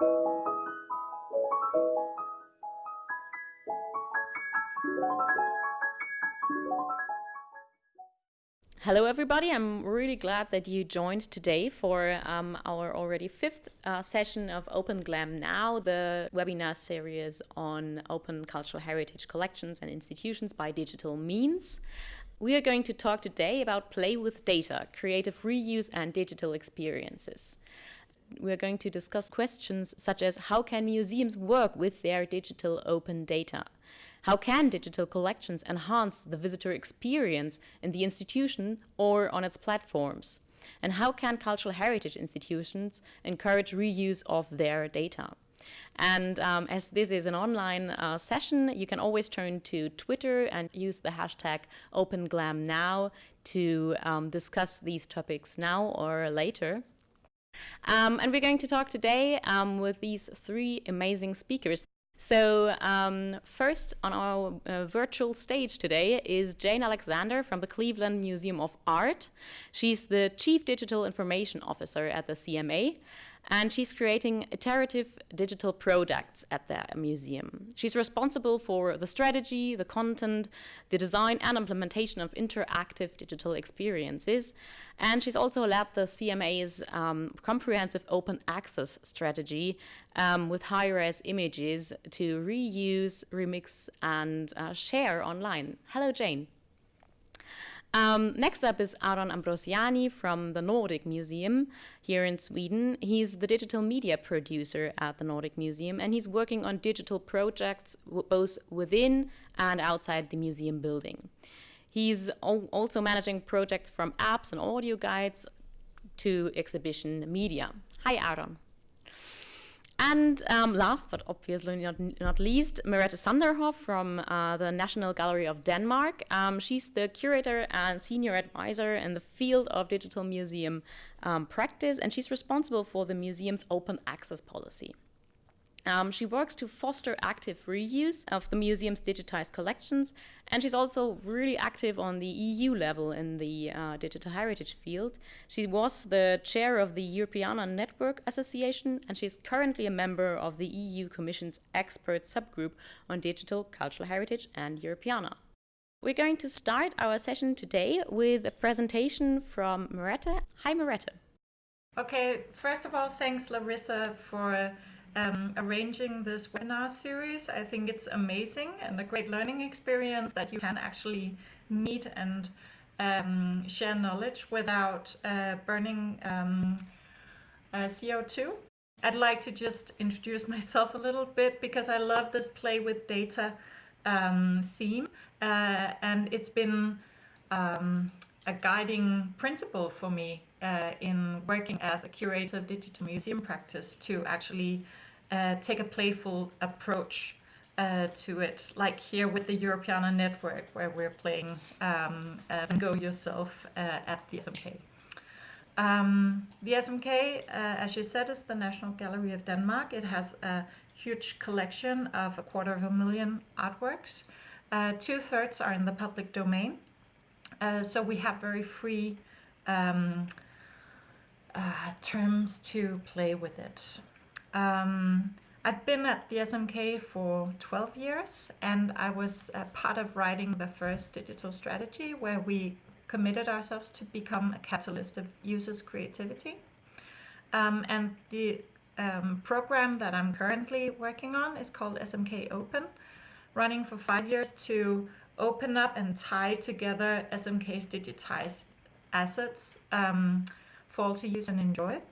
Hello, everybody. I'm really glad that you joined today for um, our already fifth uh, session of Open Glam Now, the webinar series on open cultural heritage collections and institutions by digital means. We are going to talk today about play with data, creative reuse and digital experiences. We are going to discuss questions such as how can museums work with their digital open data? How can digital collections enhance the visitor experience in the institution or on its platforms? And how can cultural heritage institutions encourage reuse of their data? And um, as this is an online uh, session, you can always turn to Twitter and use the hashtag OpenGlamNow to um, discuss these topics now or later. Um, and we're going to talk today um, with these three amazing speakers. So um, first on our uh, virtual stage today is Jane Alexander from the Cleveland Museum of Art. She's the Chief Digital Information Officer at the CMA and she's creating iterative digital products at the museum. She's responsible for the strategy, the content, the design and implementation of interactive digital experiences, and she's also led the CMA's um, comprehensive open access strategy um, with high-res images to reuse, remix, and uh, share online. Hello, Jane. Um, next up is Aron Ambrosiani from the Nordic Museum here in Sweden. He's the digital media producer at the Nordic Museum and he's working on digital projects both within and outside the museum building. He's also managing projects from apps and audio guides to exhibition media. Hi, Aron. And um, last but obviously not, not least, Merete Sanderhoff from uh, the National Gallery of Denmark. Um, she's the curator and senior advisor in the field of digital museum um, practice, and she's responsible for the museum's open access policy. Um, she works to foster active reuse of the museum's digitized collections, and she's also really active on the EU level in the uh, digital heritage field. She was the chair of the Europeana Network Association, and she's currently a member of the EU Commission's expert subgroup on digital cultural heritage and Europeana. We're going to start our session today with a presentation from Merete. Hi, Merete. Okay, first of all, thanks, Larissa, for um, arranging this webinar series. I think it's amazing and a great learning experience that you can actually meet and um, share knowledge without uh, burning um, uh, CO2. I'd like to just introduce myself a little bit because I love this play with data um, theme uh, and it's been um, a guiding principle for me uh, in working as a curator of digital museum practice to actually uh, take a playful approach uh, to it, like here with the Europeana Network, where we're playing um, uh, Gogh Yourself uh, at the SMK. Um, the SMK, uh, as you said, is the National Gallery of Denmark. It has a huge collection of a quarter of a million artworks. Two-thirds are in the public domain, so we have very free um, terms to play with it. Um, I've been at the SMK for 12 years and I was part of writing the first digital strategy where we committed ourselves to become a catalyst of users' creativity. Um, and the um, program that I'm currently working on is called SMK Open, running for five years to open up and tie together SMK's digitized assets um, for all to use and enjoy.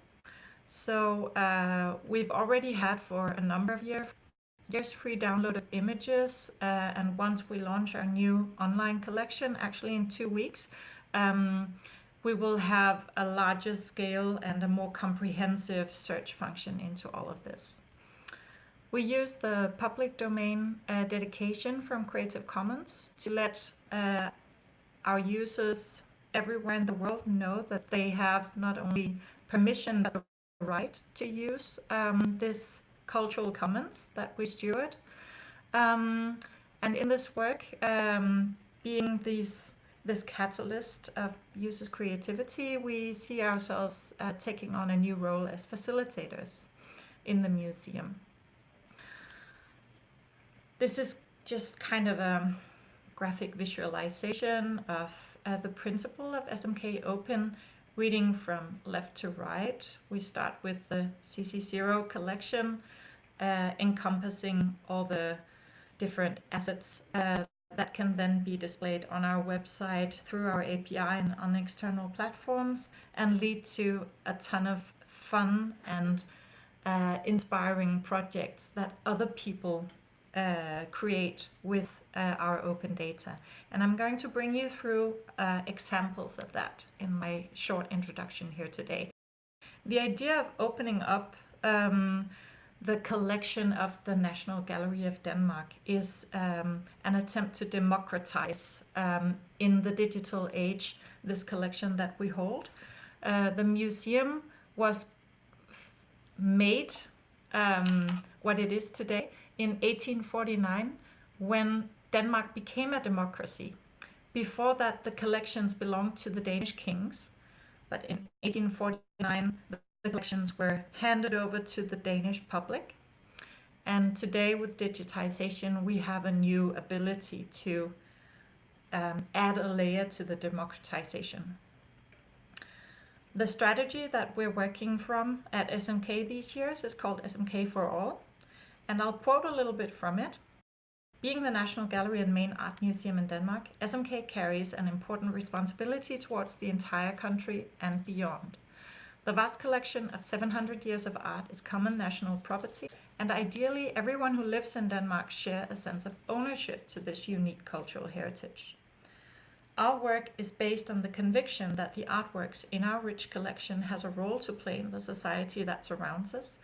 So uh, we've already had for a number of years years free download of images uh, and once we launch our new online collection actually in two weeks um, we will have a larger scale and a more comprehensive search function into all of this. We use the public domain uh, dedication from Creative Commons to let uh, our users everywhere in the world know that they have not only permission but right to use um, this cultural commons that we steward. Um, and in this work, um, being these this catalyst of users' creativity, we see ourselves uh, taking on a new role as facilitators in the museum. This is just kind of a graphic visualization of uh, the principle of SMK Open reading from left to right. We start with the CC0 collection uh, encompassing all the different assets uh, that can then be displayed on our website through our API and on external platforms and lead to a ton of fun and uh, inspiring projects that other people uh, create with uh, our open data. And I'm going to bring you through uh, examples of that in my short introduction here today. The idea of opening up um, the collection of the National Gallery of Denmark is um, an attempt to democratize um, in the digital age this collection that we hold. Uh, the museum was made um, what it is today in 1849 when Denmark became a democracy. Before that, the collections belonged to the Danish kings, but in 1849, the collections were handed over to the Danish public. And today, with digitization, we have a new ability to um, add a layer to the democratization. The strategy that we're working from at SMK these years is called SMK for All. And I'll quote a little bit from it. Being the National Gallery and main art museum in Denmark, SMK carries an important responsibility towards the entire country and beyond. The vast collection of 700 years of art is common national property, and ideally everyone who lives in Denmark share a sense of ownership to this unique cultural heritage. Our work is based on the conviction that the artworks in our rich collection has a role to play in the society that surrounds us,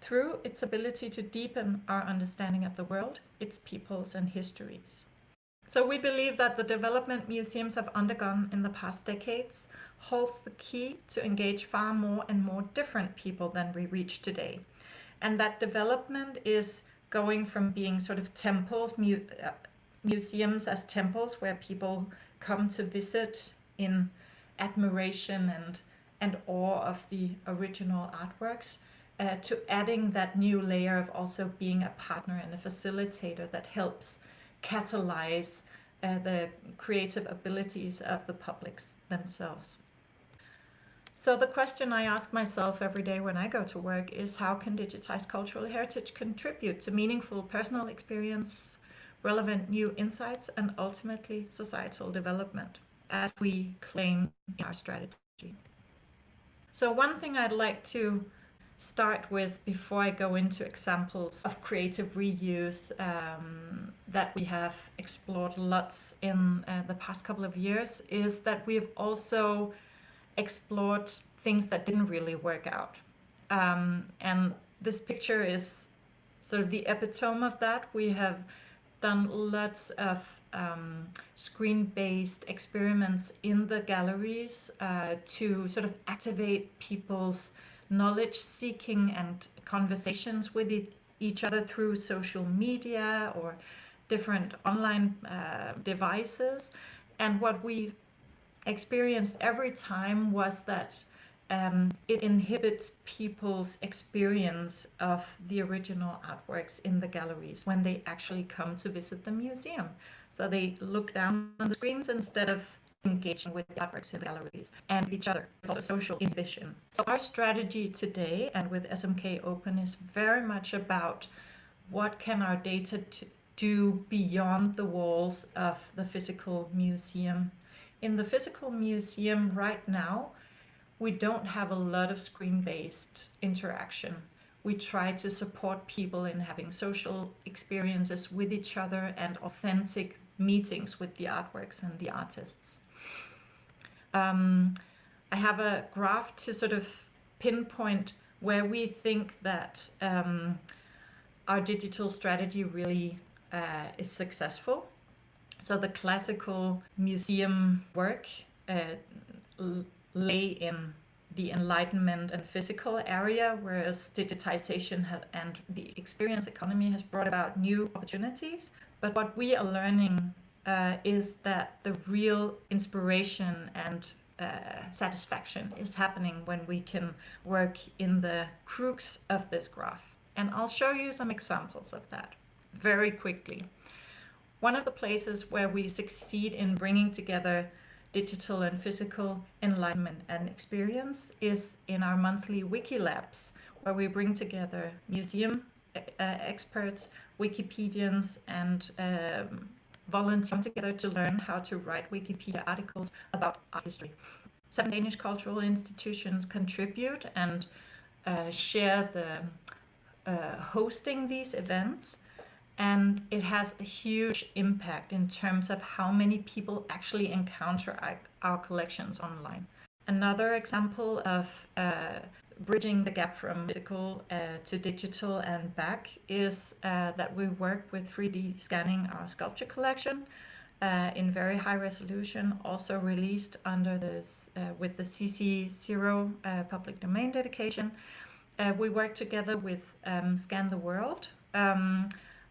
through its ability to deepen our understanding of the world, its peoples and histories. So we believe that the development museums have undergone in the past decades holds the key to engage far more and more different people than we reach today. And that development is going from being sort of temples, mu uh, museums as temples where people come to visit in admiration and, and awe of the original artworks uh, to adding that new layer of also being a partner and a facilitator that helps catalyze uh, the creative abilities of the publics themselves. So the question I ask myself every day when I go to work is how can digitized cultural heritage contribute to meaningful personal experience, relevant new insights, and ultimately societal development, as we claim in our strategy. So one thing I'd like to start with before I go into examples of creative reuse um, that we have explored lots in uh, the past couple of years is that we've also explored things that didn't really work out. Um, and this picture is sort of the epitome of that. We have done lots of um, screen-based experiments in the galleries uh, to sort of activate people's knowledge seeking and conversations with each other through social media or different online uh, devices. And what we experienced every time was that um, it inhibits people's experience of the original artworks in the galleries when they actually come to visit the museum. So they look down on the screens instead of engaging with the artworks in the galleries and each other. It's also social inhibition. So our strategy today and with SMK Open is very much about what can our data do beyond the walls of the physical museum. In the physical museum right now, we don't have a lot of screen-based interaction. We try to support people in having social experiences with each other and authentic meetings with the artworks and the artists. Um, I have a graph to sort of pinpoint where we think that um, our digital strategy really uh, is successful. So the classical museum work uh, lay in the enlightenment and physical area, whereas digitization and the experience economy has brought about new opportunities. But what we are learning uh, is that the real inspiration and uh, satisfaction is happening when we can work in the crux of this graph. And I'll show you some examples of that very quickly. One of the places where we succeed in bringing together digital and physical enlightenment and experience is in our monthly wiki labs, where we bring together museum uh, experts, Wikipedians, and um, volunteers together to learn how to write Wikipedia articles about art history. Seven Danish cultural institutions contribute and uh, share the uh, hosting these events and it has a huge impact in terms of how many people actually encounter our, our collections online. Another example of uh, bridging the gap from physical uh, to digital and back is uh, that we work with 3D scanning our sculpture collection uh, in very high resolution, also released under this uh, with the CC0 uh, public domain dedication. we work together with um, Scan the World, um,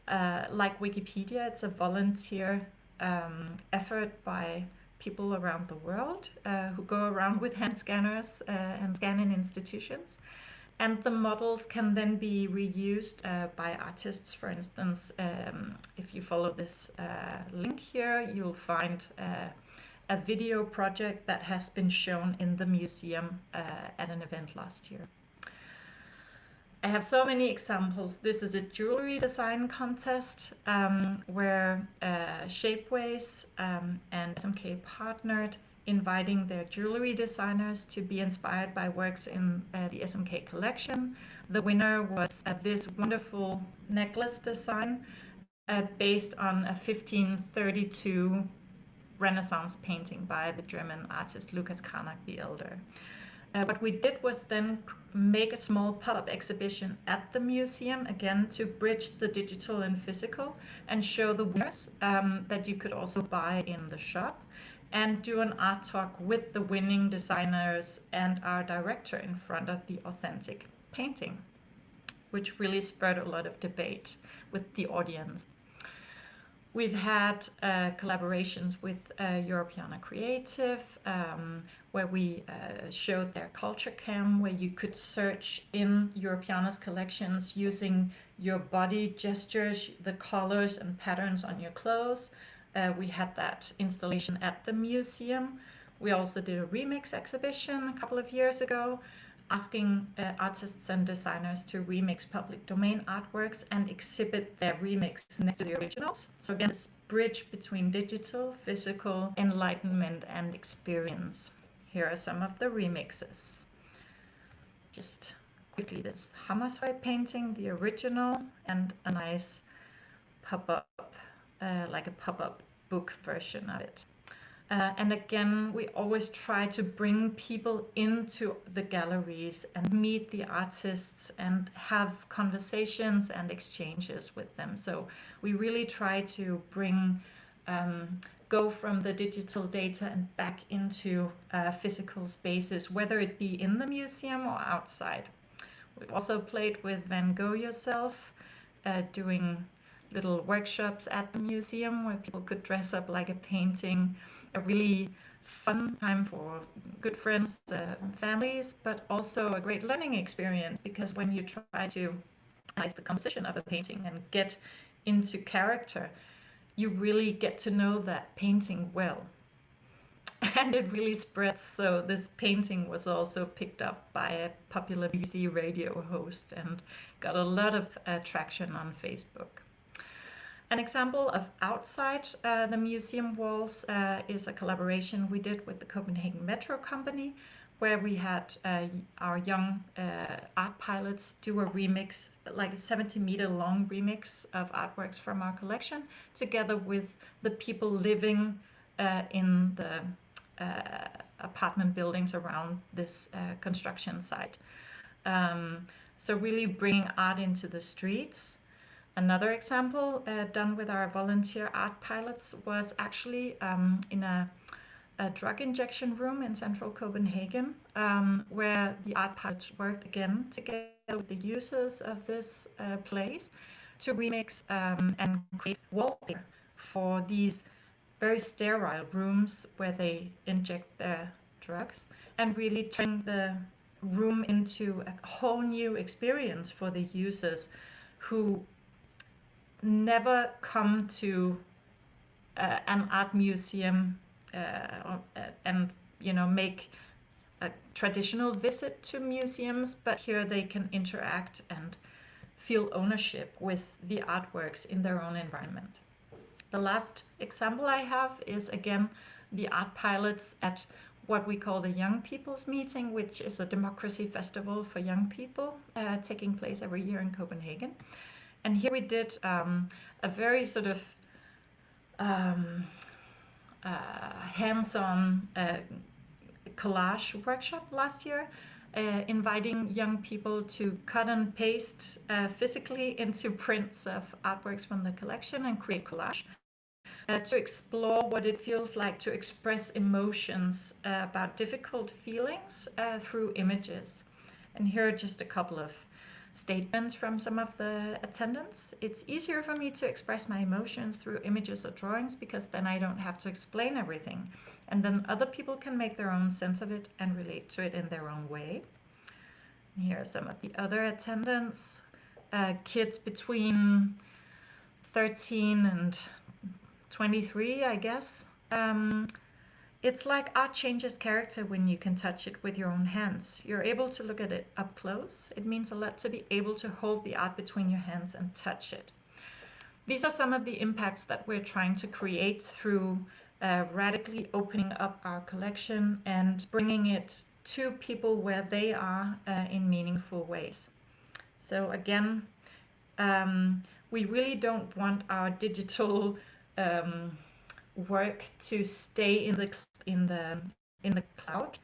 uh, like Wikipedia, it's a volunteer um, effort by people around the world uh, who go around with hand scanners uh, and scan in institutions. And the models can then be reused uh, by artists. For instance, um, if you follow this uh, link here, you'll find uh, a video project that has been shown in the museum at an event last year. I have so many examples. This is a jewelry design contest um, where uh, Shapeways um, and SMK partnered, inviting their jewelry designers to be inspired by works in uh, the SMK collection. The winner was uh, this wonderful necklace design uh, based on a 1532 Renaissance painting by the German artist Lucas Cranach the Elder. Uh, what we did was then make a small pop-up exhibition at the museum, again, to bridge the digital and physical and show the winners um, that you could also buy in the shop and do an art talk with the winning designers and our director in front of the authentic painting, which really spurred a lot of debate with the audience. We've had uh, collaborations with uh, Europeana Creative, um, where we uh, showed their culture cam, where you could search in Europeana's collections using your body gestures, the colors and patterns on your clothes. Uh, we had that installation at the museum. We also did a remix exhibition a couple of years ago asking uh, artists and designers to remix public domain artworks and exhibit their remix next to the originals. So again, this bridge between digital, physical, enlightenment and experience. Here are some of the remixes. Just quickly, this Hammershøi painting, the original, and a nice pop-up, uh, like a pop-up book version of it. Uh, and again, we always try to bring people into the galleries and meet the artists and have conversations and exchanges with them. So we really try to bring, um, go from the digital data and back into uh, physical spaces, whether it be in the museum or outside. We also played with Van Gogh yourself, uh, doing little workshops at the museum where people could dress up like a painting a really fun time for good friends, uh, families, but also a great learning experience because when you try to analyze the composition of a painting and get into character, you really get to know that painting well. And it really spreads, so this painting was also picked up by a popular BBC radio host and got a lot of uh, traction on Facebook. An example of outside uh, the museum walls uh, is a collaboration we did with the Copenhagen Metro Company, where we had uh, our young uh, art pilots do a remix, like a 70 meter long remix of artworks from our collection, together with the people living uh, in the uh, apartment buildings around this construction site. Um, so really bringing art into the streets Another example uh, done with our volunteer art pilots was actually um, in a, a, drug injection room in central Copenhagen, um, where the art pilots worked again together with the users of this uh, place to remix um, and create wallpaper for these very sterile rooms where they inject their drugs and really turn the room into a whole new experience for the users who never come to uh, an art museum uh, uh, and you know make a traditional visit to museums but here they can interact and feel ownership with the artworks in their own environment. The last example I have is again the art pilots at what we call the Young People's Meeting, which is a democracy festival for young people uh, taking place every year in Copenhagen. And here we did um, a very sort of um, uh, hands-on uh, collage workshop last year, uh, inviting young people to cut and paste uh, physically into prints of artworks from the collection and create collage. Uh, to explore what it feels like to express emotions uh, about difficult feelings through images. And here are just a couple of statements from some of the attendants. It's easier for me to express my emotions through images or drawings because then I don't have to explain everything. And then other people can make their own sense of it and relate to it in their own way. Here are some of the other attendants. Uh, kids between 13 and 23, I guess. Um, it's like art changes character when you can touch it with your own hands. You're able to look at it up close. It means a lot to be able to hold the art between your hands and touch it. These are some of the impacts that we're trying to create through uh, radically opening up our collection and bringing it to people where they are uh, in meaningful ways. So again, um, we really don't want our digital um, work to stay in the in the in the cloud.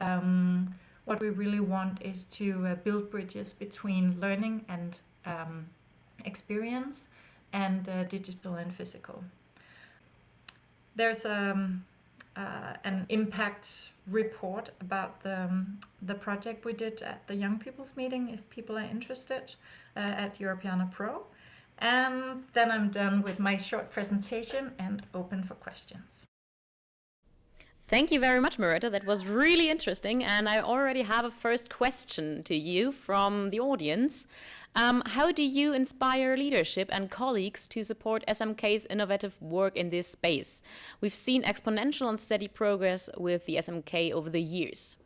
Um, what we really want is to uh, build bridges between learning and um, experience and uh, digital and physical. There's um, uh, an impact report about the, um, the project we did at the Young People's Meeting if people are interested uh, at Europeana Pro. And then I'm done with my short presentation and open for questions. Thank you very much, Merete. That was really interesting. And I already have a first question to you from the audience. Um, how do you inspire leadership and colleagues to support SMK's innovative work in this space? We've seen exponential and steady progress with the SMK over the years.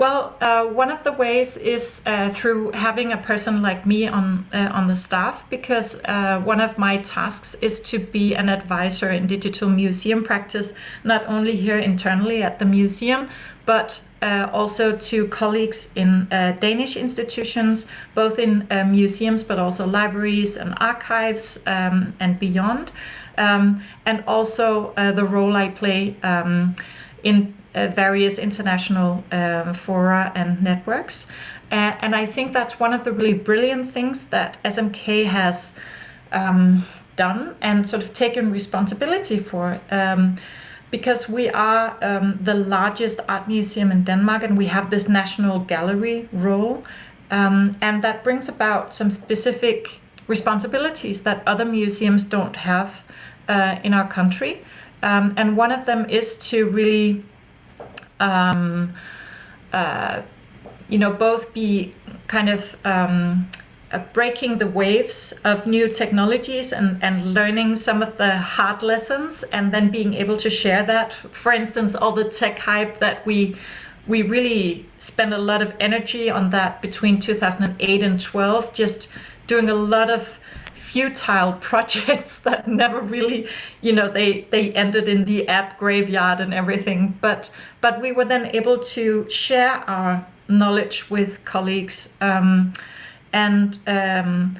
Well, uh, one of the ways is uh, through having a person like me on uh, on the staff, because uh, one of my tasks is to be an advisor in digital museum practice, not only here internally at the museum, but uh, also to colleagues in uh, Danish institutions, both in museums, but also libraries and archives um, and beyond, um, and also the role I play um, in various international um, fora and networks. Uh, and I think that's one of the really brilliant things that SMK has um, done and sort of taken responsibility for. Um, because we are um, the largest art museum in Denmark and we have this national gallery role. Um, and that brings about some specific responsibilities that other museums don't have uh, in our country. Um, and one of them is to really um, uh, you know, both be kind of um, uh, breaking the waves of new technologies and, and learning some of the hard lessons and then being able to share that. For instance, all the tech hype that we we really spent a lot of energy on that between 2008 and 12, just doing a lot of futile projects that never really, you know, they, they ended in the app graveyard and everything. But, but we were then able to share our knowledge with colleagues. Um, and, um,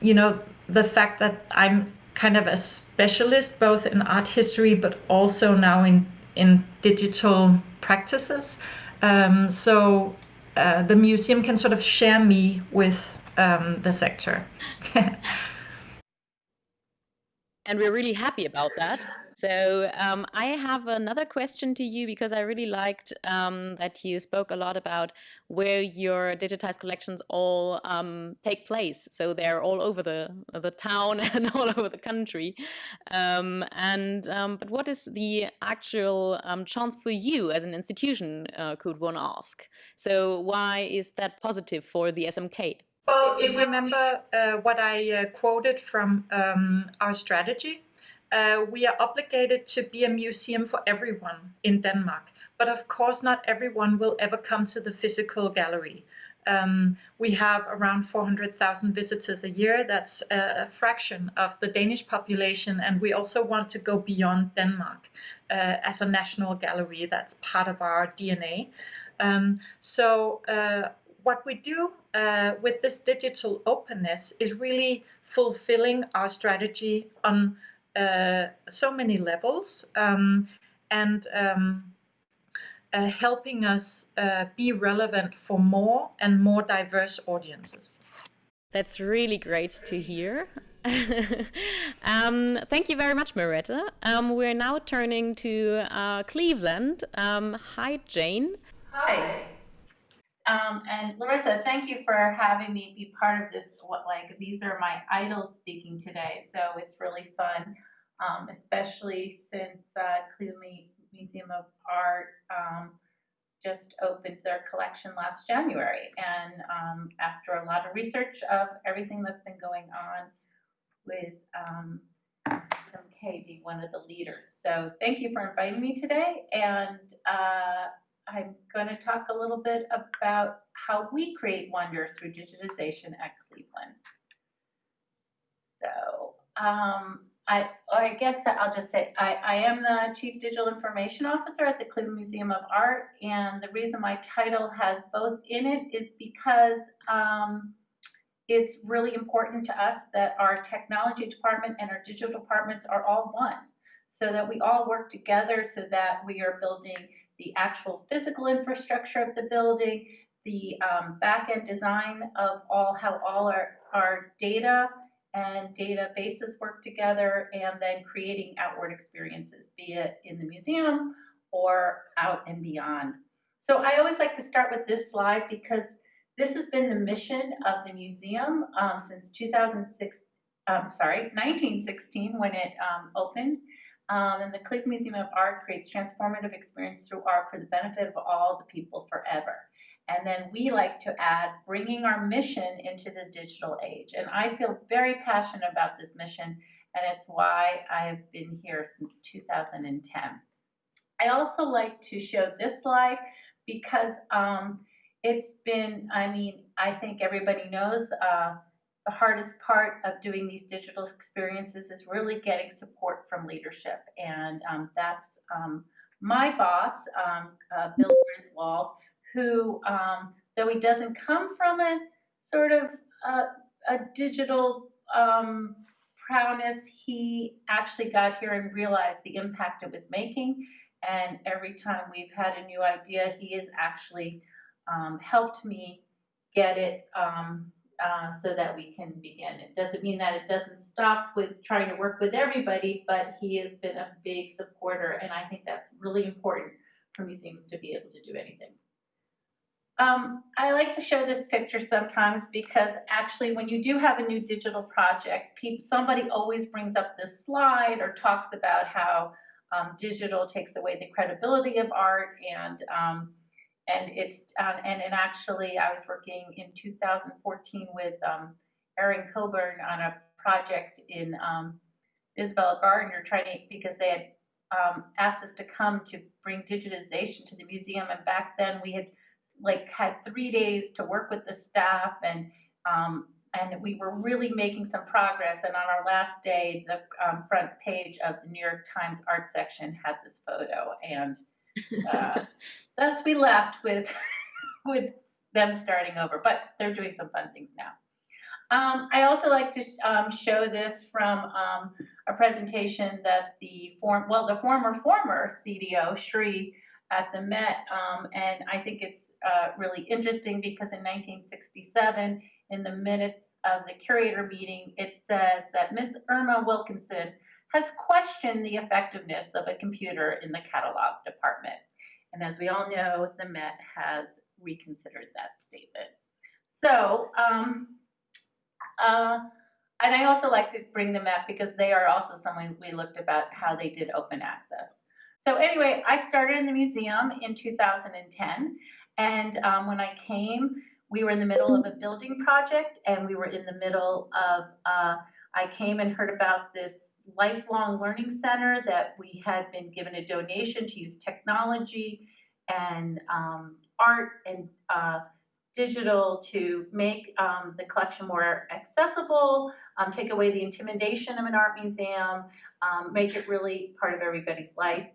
you know, the fact that I'm kind of a specialist both in art history, but also now in, in digital practices. Um, so uh, the museum can sort of share me with um, the sector. and we're really happy about that. So um, I have another question to you because I really liked um, that you spoke a lot about where your digitized collections all um, take place. So they're all over the the town and all over the country. Um, and um, but what is the actual um, chance for you as an institution? Uh, could one ask? So why is that positive for the SMK? Well, if you remember uh, what I uh, quoted from um, our strategy, uh, we are obligated to be a museum for everyone in Denmark. But of course, not everyone will ever come to the physical gallery. Um, we have around 400,000 visitors a year. That's a, a, fraction of the Danish population. And we also want to go beyond Denmark uh, as a national gallery. That's part of our DNA. Um, so uh, what we do uh, with this digital openness is really fulfilling our strategy on uh, so many levels um, and um, uh, helping us uh, be relevant for more and more diverse audiences. That's really great to hear. um, thank you very much, Merete. Um, we're now turning to uh, Cleveland. Um, hi, Jane. Hi. Um, and Larissa, thank you for having me be part of this. What like these are my idols speaking today, so it's really fun, um, especially since uh, Cleveland Museum of Art um, just opened their collection last January, and um, after a lot of research of everything that's been going on with um, being one of the leaders. So thank you for inviting me today, and. Uh, I'm going to talk a little bit about how we create wonder through digitization at Cleveland. So um, I, I guess I'll just say I, I am the Chief Digital Information Officer at the Cleveland Museum of Art, and the reason my title has both in it is because um, it's really important to us that our technology department and our digital departments are all one, so that we all work together so that we are building the actual physical infrastructure of the building, the um, back-end design of all how all our, our data and databases work together, and then creating outward experiences, be it in the museum or out and beyond. So I always like to start with this slide because this has been the mission of the museum um, since 2006, um, sorry, 1916 when it um, opened. Um, and the Cleveland Museum of Art creates transformative experience through art for the benefit of all the people forever. And then we like to add bringing our mission into the digital age. And I feel very passionate about this mission, and it's why I have been here since 2010. I also like to show this slide because um, it's been, I mean, I think everybody knows uh, the hardest part of doing these digital experiences is really getting support from leadership. And um, that's um, my boss, um, uh, Bill Griswold, who, um, though he doesn't come from a sort of uh, a digital um, prowess, he actually got here and realized the impact it was making. And every time we've had a new idea, he has actually um, helped me get it um, uh, so that we can begin. It doesn't mean that it doesn't stop with trying to work with everybody, but he has been a big supporter, and I think that's really important for museums to be able to do anything. Um, I like to show this picture sometimes because actually when you do have a new digital project, somebody always brings up this slide or talks about how um, digital takes away the credibility of art and um, and it's um, and, and actually I was working in 2014 with um, Erin Coburn on a project in um, Isabella Gardner trying to because they had um, asked us to come to bring digitization to the museum. And back then we had like had three days to work with the staff and um, and we were really making some progress. And on our last day the um, front page of the New York Times art section had this photo. And uh, thus we left with with them starting over, but they're doing some fun things now. Um, I also like to um, show this from um, a presentation that the form, well, the former former CDO Sree at the Met, um, and I think it's uh, really interesting because in 1967, in the minutes of the curator meeting, it says that Miss Irma Wilkinson has questioned the effectiveness of a computer in the catalog department. And as we all know, the Met has reconsidered that statement. So, um, uh, and I also like to bring them up because they are also someone we looked about how they did open access. So anyway, I started in the museum in 2010, and um, when I came, we were in the middle of a building project, and we were in the middle of. Uh, I came and heard about this lifelong learning center that we had been given a donation to use technology and um, art and uh, digital to make um, the collection more accessible, um, take away the intimidation of an art museum, um, make it really part of everybody's life.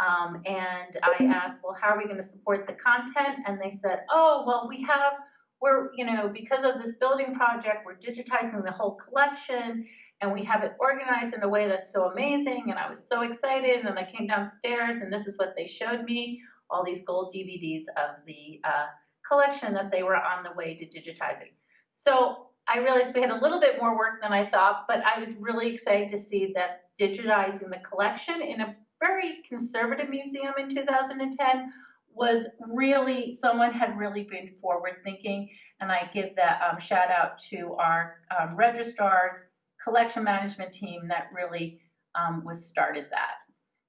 Um, and I asked, well, how are we going to support the content? And they said, oh, well, we have, we're, you know, because of this building project, we're digitizing the whole collection and we have it organized in a way that's so amazing. And I was so excited. And I came downstairs and this is what they showed me, all these gold DVDs of the uh, collection that they were on the way to digitizing. So I realized we had a little bit more work than I thought, but I was really excited to see that digitizing the collection in a very conservative museum in 2010 was really, someone had really been forward thinking. And I give that um, shout out to our um, registrars, collection management team that really um, was started that.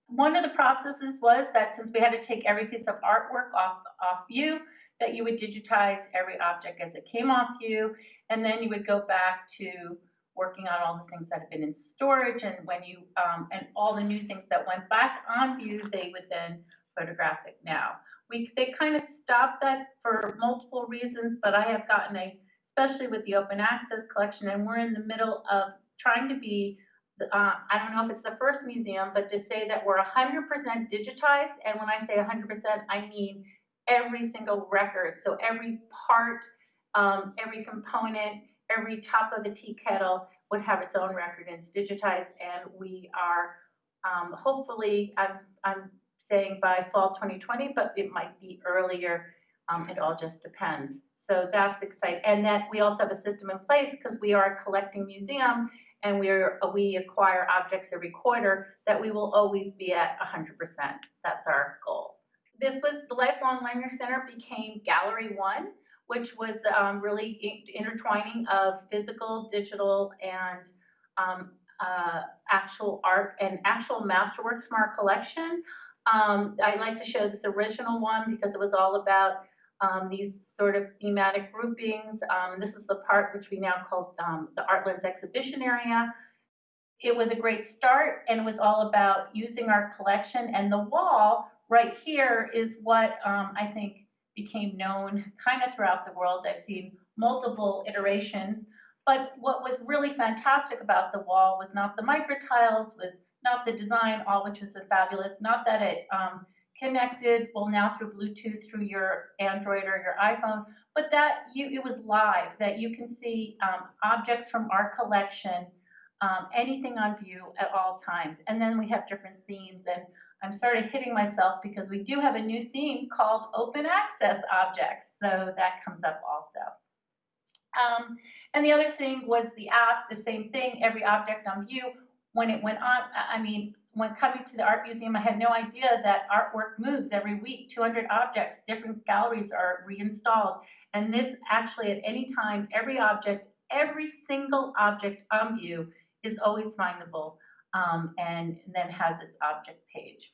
One of the processes was that since we had to take every piece of artwork off, off view, that you would digitize every object as it came off you, and then you would go back to working on all the things that have been in storage, and when you um, and all the new things that went back on view, they would then photograph it now. We they kind of stopped that for multiple reasons, but I have gotten a, especially with the open access collection, and we're in the middle of trying to be. Uh, I don't know if it's the first museum, but to say that we're 100% digitized, and when I say 100%, I mean every single record. So every part, um, every component, every top of the tea kettle would have its own record and it's digitized. And we are um, hopefully, I'm, I'm saying by fall 2020, but it might be earlier. Um, it all just depends. So that's exciting. And that we also have a system in place because we are a collecting museum and we're, we acquire objects every quarter that we will always be at 100%. That's our goal this was the Lifelong Learning Center became Gallery One, which was um, really intertwining of physical, digital, and um, uh, actual art and actual masterworks from our collection. Um, I like to show this original one because it was all about um, these sort of thematic groupings. Um, this is the part which we now call um, the ArtLens exhibition area. It was a great start and it was all about using our collection and the wall right here is what um, I think became known kind of throughout the world. I've seen multiple iterations. But what was really fantastic about the wall was not the micro tiles, was not the design, all which was fabulous, not that it um, connected, well now through Bluetooth through your Android or your iPhone, but that you it was live, that you can see um, objects from our collection, um, anything on view at all times. And then we have different themes and I'm sort of hitting myself because we do have a new theme called open access objects. So that comes up also. Um, and the other thing was the app, the same thing, every object on view. When it went on, I mean, when coming to the art museum, I had no idea that artwork moves every week, 200 objects, different galleries are reinstalled. And this actually at any time, every object, every single object on view is always findable um, and, then has its object page.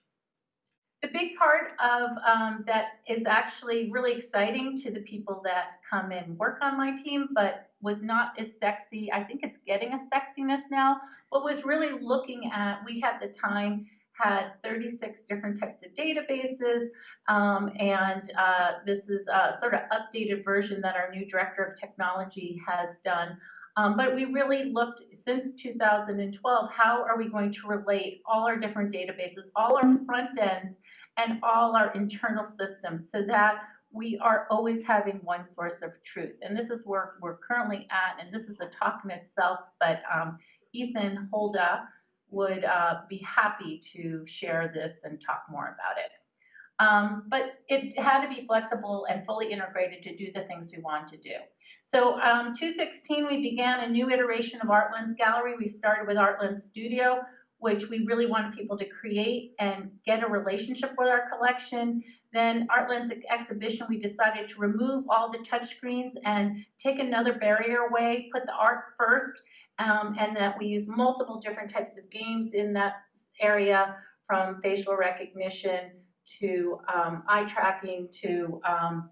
The big part of um, that is actually really exciting to the people that come and work on my team, but was not as sexy. I think it's getting a sexiness now, but was really looking at, we had the time, had 36 different types of databases, um, and uh, this is a sort of updated version that our new director of technology has done. Um, but we really looked since 2012, how are we going to relate all our different databases, all our front ends, and all our internal systems so that we are always having one source of truth. And this is where we're currently at, and this is a talk in itself, but um, Ethan Holda would uh, be happy to share this and talk more about it. Um, but it had to be flexible and fully integrated to do the things we want to do. So um, 2016, we began a new iteration of ArtLens Gallery. We started with ArtLens Studio, which we really wanted people to create and get a relationship with our collection. Then ArtLens exhibition, we decided to remove all the touchscreens and take another barrier away, put the art first, um, and that we use multiple different types of games in that area from facial recognition to um, eye tracking to um,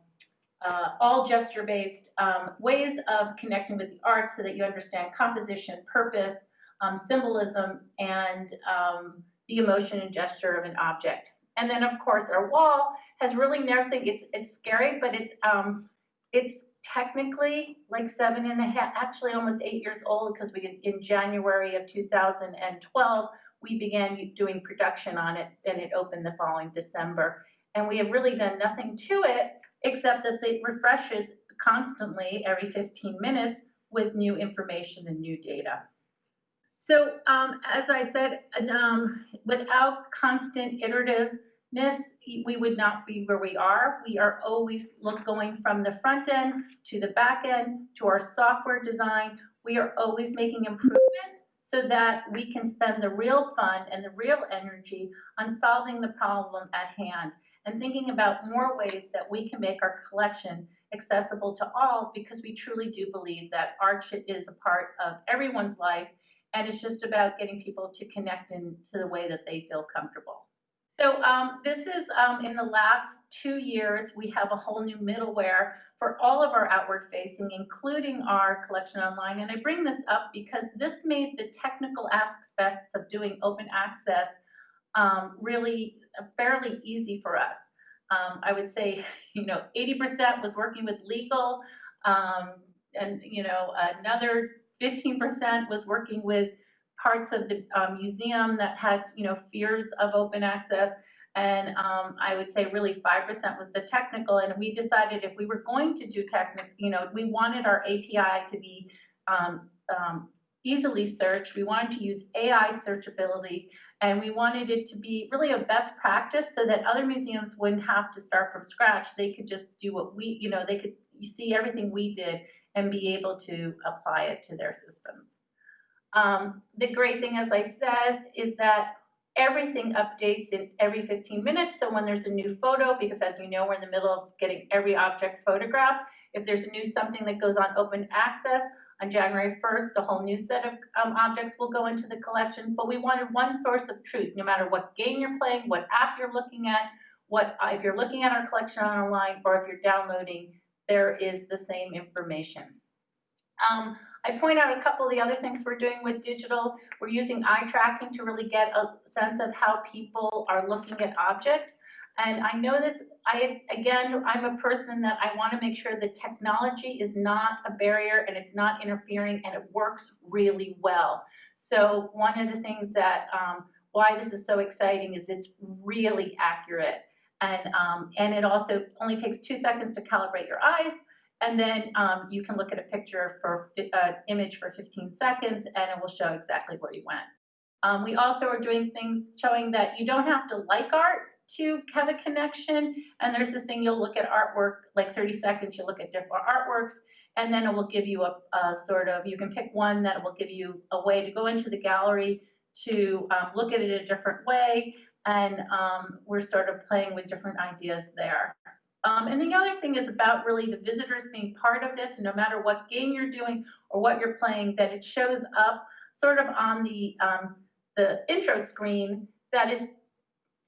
uh, all gesture-based um, ways of connecting with the arts so that you understand composition, purpose, um, symbolism, and um, the emotion and gesture of an object. And then, of course, our wall has really nothing. It's it's scary, but it's it's technically like seven and a half, actually almost eight years old because we in January of 2012 we began doing production on it, and it opened the following December. And we have really done nothing to it except that it refreshes constantly every 15 minutes with new information and new data. So um, as I said, um, without constant iterativeness, we would not be where we are. We are always look going from the front end to the back end to our software design. We are always making improvements so that we can spend the real fun and the real energy on solving the problem at hand and thinking about more ways that we can make our collection accessible to all because we truly do believe that art is a part of everyone's life and it's just about getting people to connect into the way that they feel comfortable. So um, this is um, in the last two years, we have a whole new middleware for all of our outward facing, including our collection online. And I bring this up because this made the technical aspects of doing open access um, really uh, fairly easy for us. Um, I would say, you know, 80% was working with legal, um, and you know, another 15% was working with parts of the um, museum that had, you know, fears of open access. And um, I would say really 5% was the technical. And we decided if we were going to do technical, you know, we wanted our API to be um, um, easily searched. We wanted to use AI searchability. And we wanted it to be really a best practice so that other museums wouldn't have to start from scratch. They could just do what we, you know, they could see everything we did and be able to apply it to their systems. Um, the great thing, as I said, is that everything updates in every 15 minutes. So when there's a new photo, because as you know, we're in the middle of getting every object photographed, if there's a new something that goes on open access, on January 1st, a whole new set of um, objects will go into the collection. But we wanted one source of truth, no matter what game you're playing, what app you're looking at, what uh, if you're looking at our collection online, or if you're downloading, there is the same information. Um, I point out a couple of the other things we're doing with digital. We're using eye tracking to really get a sense of how people are looking at objects. And I know this, I again, I'm a person that I want to make sure the technology is not a barrier and it's not interfering and it works really well. So one of the things that um, why this is so exciting is it's really accurate. And, um, and it also only takes two seconds to calibrate your eyes and then um, you can look at a picture for uh, image for 15 seconds and it will show exactly where you went. Um, we also are doing things showing that you don't have to like art to have a connection. And there's the thing you'll look at artwork, like 30 seconds, you look at different artworks, and then it will give you a, a, sort of, you can pick one that will give you a way to go into the gallery to um, look at it a different way. And um, we're sort of playing with different ideas there. Um, and the other thing is about really the visitors being part of this, no matter what game you're doing or what you're playing, that it shows up sort of on the, um, the intro screen that is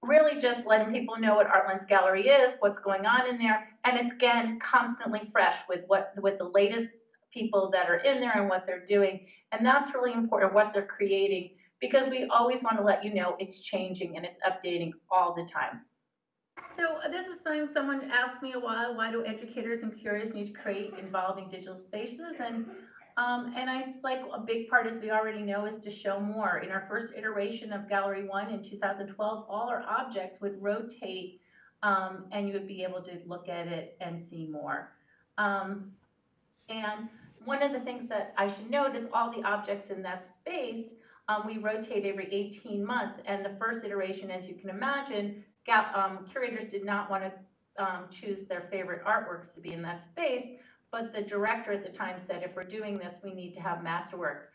really just letting people know what ArtLens Gallery is, what's going on in there, and it's again constantly fresh with what with the latest people that are in there and what they're doing. And that's really important, what they're creating, because we always want to let you know it's changing and it's updating all the time. So uh, this is something someone asked me a while, why do educators and curators need to create involving digital spaces? And um, and I, it's like a big part, as we already know, is to show more. In our first iteration of Gallery 1 in 2012, all our objects would rotate um, and you would be able to look at it and see more. Um, and one of the things that I should note is all the objects in that space, um, we rotate every 18 months. And the first iteration, as you can imagine, um, curators did not want to um, choose their favorite artworks to be in that space, but the director at the time said, if we're doing this, we need to have masterworks.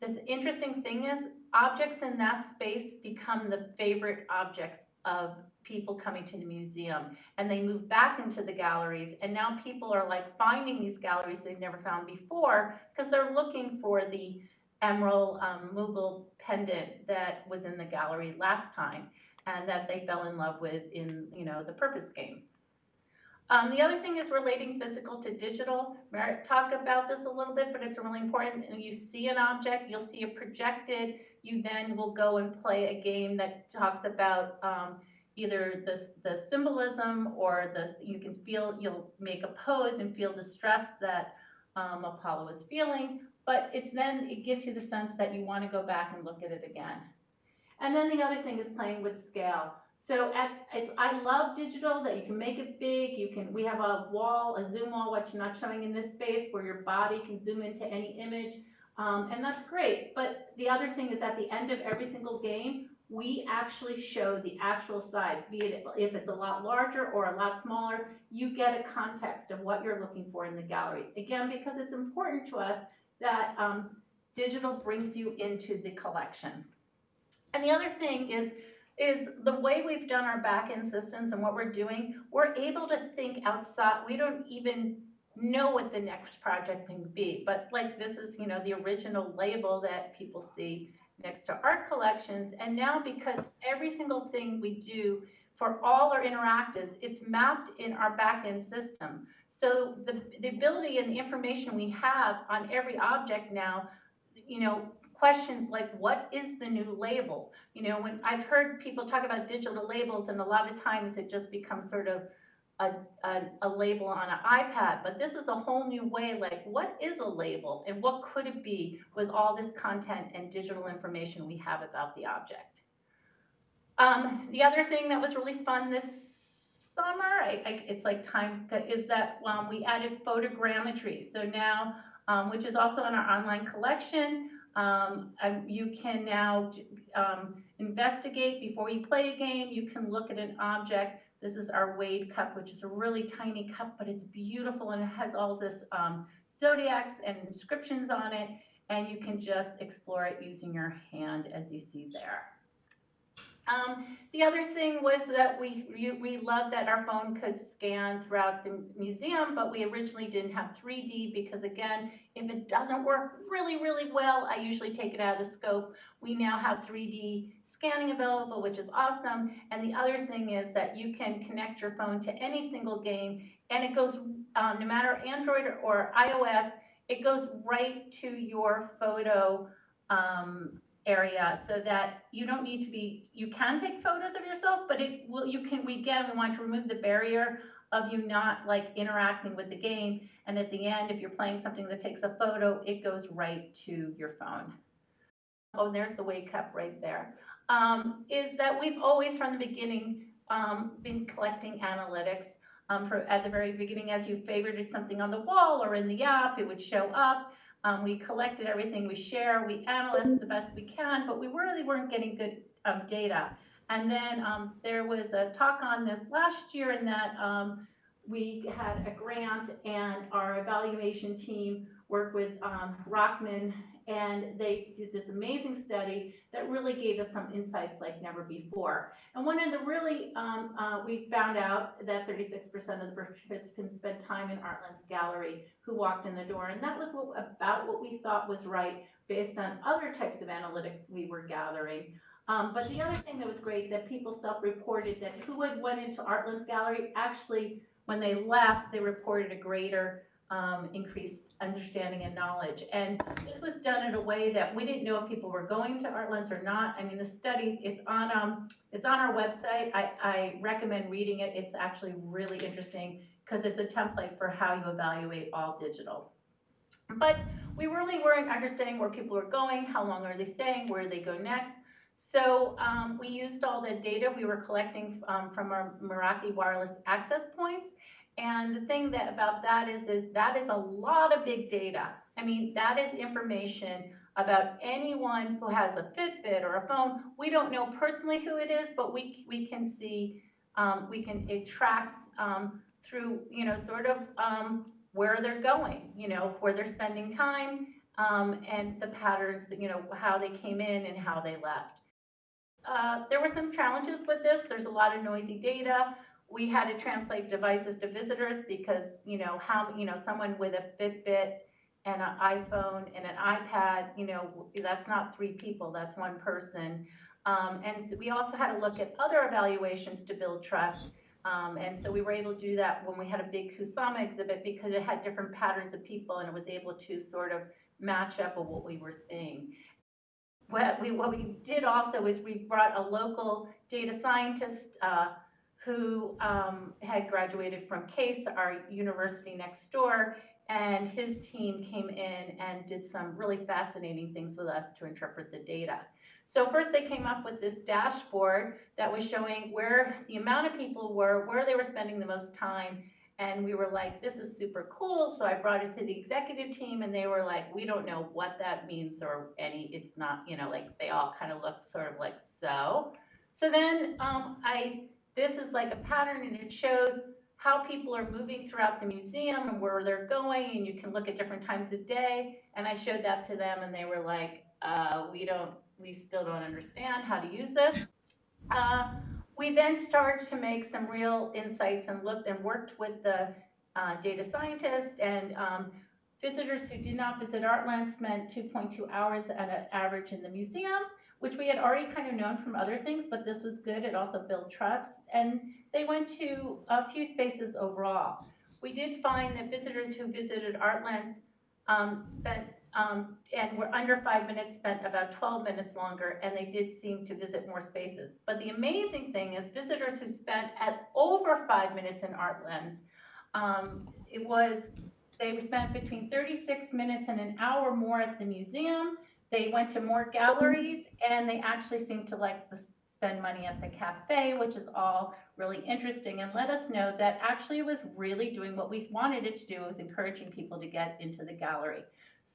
the interesting thing is objects in that space become the favorite objects of people coming to the museum and they move back into the galleries and now people are like finding these galleries they've never found before because they're looking for the emerald um, Mughal pendant that was in the gallery last time and that they fell in love with in you know the purpose game. Um, the other thing is relating physical to digital. Merete talked about this a little bit, but it's really important. You see an object, you'll see it projected. You then will go and play a game that talks about um, either the, the symbolism or the you can feel you'll make a pose and feel the stress that um, Apollo is feeling. But it's then it gives you the sense that you want to go back and look at it again. And then the other thing is playing with scale. So at, it's, I love digital that you can make it big. You can, we have a wall, a zoom wall, which you're not showing in this space, where your body can zoom into any image. Um, and that's great. But the other thing is at the end of every single game, we actually show the actual size, be it if it's a lot larger or a lot smaller, you get a context of what you're looking for in the galleries. Again, because it's important to us that um, digital brings you into the collection. And the other thing is, is the way we've done our back-end systems and what we're doing, we're able to think outside. We don't even know what the next project can be, but like this is, you know, the original label that people see next to art collections. And now because every single thing we do for all our interactives, it's mapped in our back-end system. So the, the ability and the information we have on every object now, you know, questions like what is the new label? You know, when I've heard people talk about digital labels and a lot of times it just becomes sort of a, a, a, label on an iPad, but this is a whole new way, like what is a label and what could it be with all this content and digital information we have about the object. Um, the other thing that was really fun this summer, I, I, it's like time, is that um, we added photogrammetry. So now, um, which is also in our online collection, um, you can now um, investigate before you play a game. You can look at an object. This is our Wade cup, which is a really tiny cup, but it's beautiful and it has all this um, zodiacs and inscriptions on it. And you can just explore it using your hand as you see there. Um, the other thing was that we, we loved that our phone could scan throughout the museum, but we originally didn't have 3D because again, if it doesn't work really, really well, I usually take it out of the scope. We now have 3D scanning available, which is awesome. And the other thing is that you can connect your phone to any single game and it goes, um, no matter Android or iOS, it goes right to your photo um, area so that you don't need to be, you can take photos of yourself, but it will, you can, we again, we want to remove the barrier of you not like interacting with the game. And at the end, if you're playing something that takes a photo, it goes right to your phone. Oh, there's the Wade cup right there. Um, is that we've always from the beginning um, been collecting analytics. Um, for, at the very beginning, as you favorited something on the wall or in the app, it would show up. Um, we collected everything we share, we analyzed the best we can, but we really weren't getting good um, data. And then um, there was a talk on this last year in that um, we had a grant and our evaluation team worked with um, Rachman and they did this amazing study that really gave us some insights like never before. And one of the really, um, uh, we found out that 36% of the participants spent time in ArtLens gallery who walked in the door, and that was what, about what we thought was right based on other types of analytics we were gathering. Um, but the other thing that was great that people self-reported that who had went into ArtLens gallery actually, when they left, they reported a greater um, increased understanding and knowledge. And this was done in a way that we didn't know if people were going to ArtLens or not. I mean, the studies, it's on, um, it's on our website. I, I recommend reading it. It's actually really interesting because it's a template for how you evaluate all digital. But we really weren't understanding where people were going, how long are they staying, where they go next. So um, we used all the data we were collecting um, from our Meraki wireless access points and the thing that about that is, is that is a lot of big data. I mean, that is information about anyone who has a Fitbit or a phone. We don't know personally who it is, but we, we can see, um, we can, it tracks um, through, you know, sort of um, where they're going, you know, where they're spending time. um, and the patterns, that, you know, how they came in and how they left. Uh, there were some challenges with this. There's a lot of noisy data. We had to translate devices to visitors because, you know, how, you know, someone with a Fitbit and an iPhone and an iPad, you know, that's not three people, that's one person. Um, and so we also had to look at other evaluations to build trust. Um, and so we were able to do that when we had a big Kusama exhibit because it had different patterns of people and it was able to sort of match up with what we were seeing. What we, what we did also is we brought a local data scientist uh, who um, had graduated from Case, our university next door, and his team came in and did some really fascinating things with us to interpret the data. So first they came up with this dashboard that was showing where the amount of people were, where they were spending the most time, and we were like, this is super cool. So I brought it to the executive team and they were like, we don't know what that means or any, it's not, you know, like they all kind of looked sort of like, so. So then um, I, this is like a pattern and it shows how people are moving throughout the museum and where they're going and you can look at different times of day. And I showed that to them and they were like, uh, we don't, we still don't understand how to use this. Uh, we then started to make some real insights and looked and worked with the uh, data scientists and um, visitors who did not visit ArtLens spent 2.2 hours at an average in the museum, which we had already kind of known from other things, but this was good. It also built trust. And they went to a few spaces overall. We did find that visitors who visited ArtLens um, spent um, and were under five minutes, spent about 12 minutes longer, and they did seem to visit more spaces. But the amazing thing is visitors who spent at over five minutes in ArtLens, um, it was, they spent between 36 minutes and an hour more at the museum. They went to more galleries, and they actually seemed to like the, spend money at the cafe, which is all really interesting, and let us know that actually it was really doing what we wanted it to do, It was encouraging people to get into the gallery.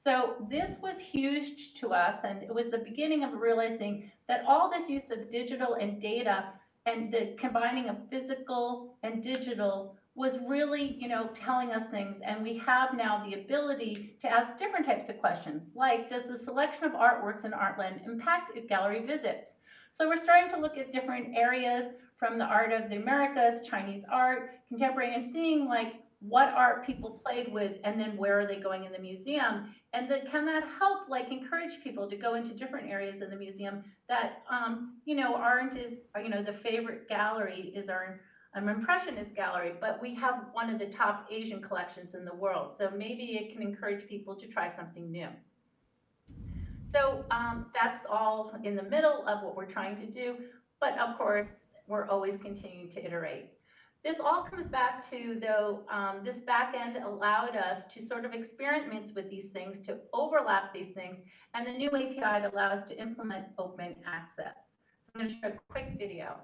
So this was huge to us, and it was the beginning of realizing that all this use of digital and data and the combining of physical and digital was really, you know, telling us things. And we have now the ability to ask different types of questions, like does the selection of artworks in ArtLens impact gallery visits? So we're starting to look at different areas from the art of the Americas, Chinese art, contemporary, and seeing like what art people played with and then where are they going in the museum. And then can that help like encourage people to go into different areas in the museum that um, you know aren't as you know the favorite gallery is our um, impressionist gallery but we have one of the top asian collections in the world. So maybe it can encourage people to try something new so um, that's all in the middle of what we're trying to do but of course we're always continuing to iterate this all comes back to, though, um, this back end allowed us to sort of experiment with these things, to overlap these things, and the new API allows us to implement open access. So I'm going to show a quick video.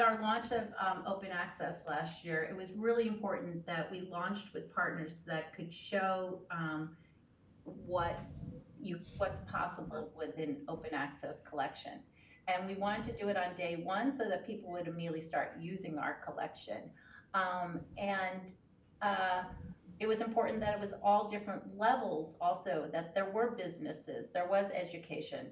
With our launch of um, open access last year, it was really important that we launched with partners that could show um, what you what's possible with an open access collection. And we wanted to do it on day one so that people would immediately start using our collection. Um, and uh, it was important that it was all different levels also, that there were businesses, there was education.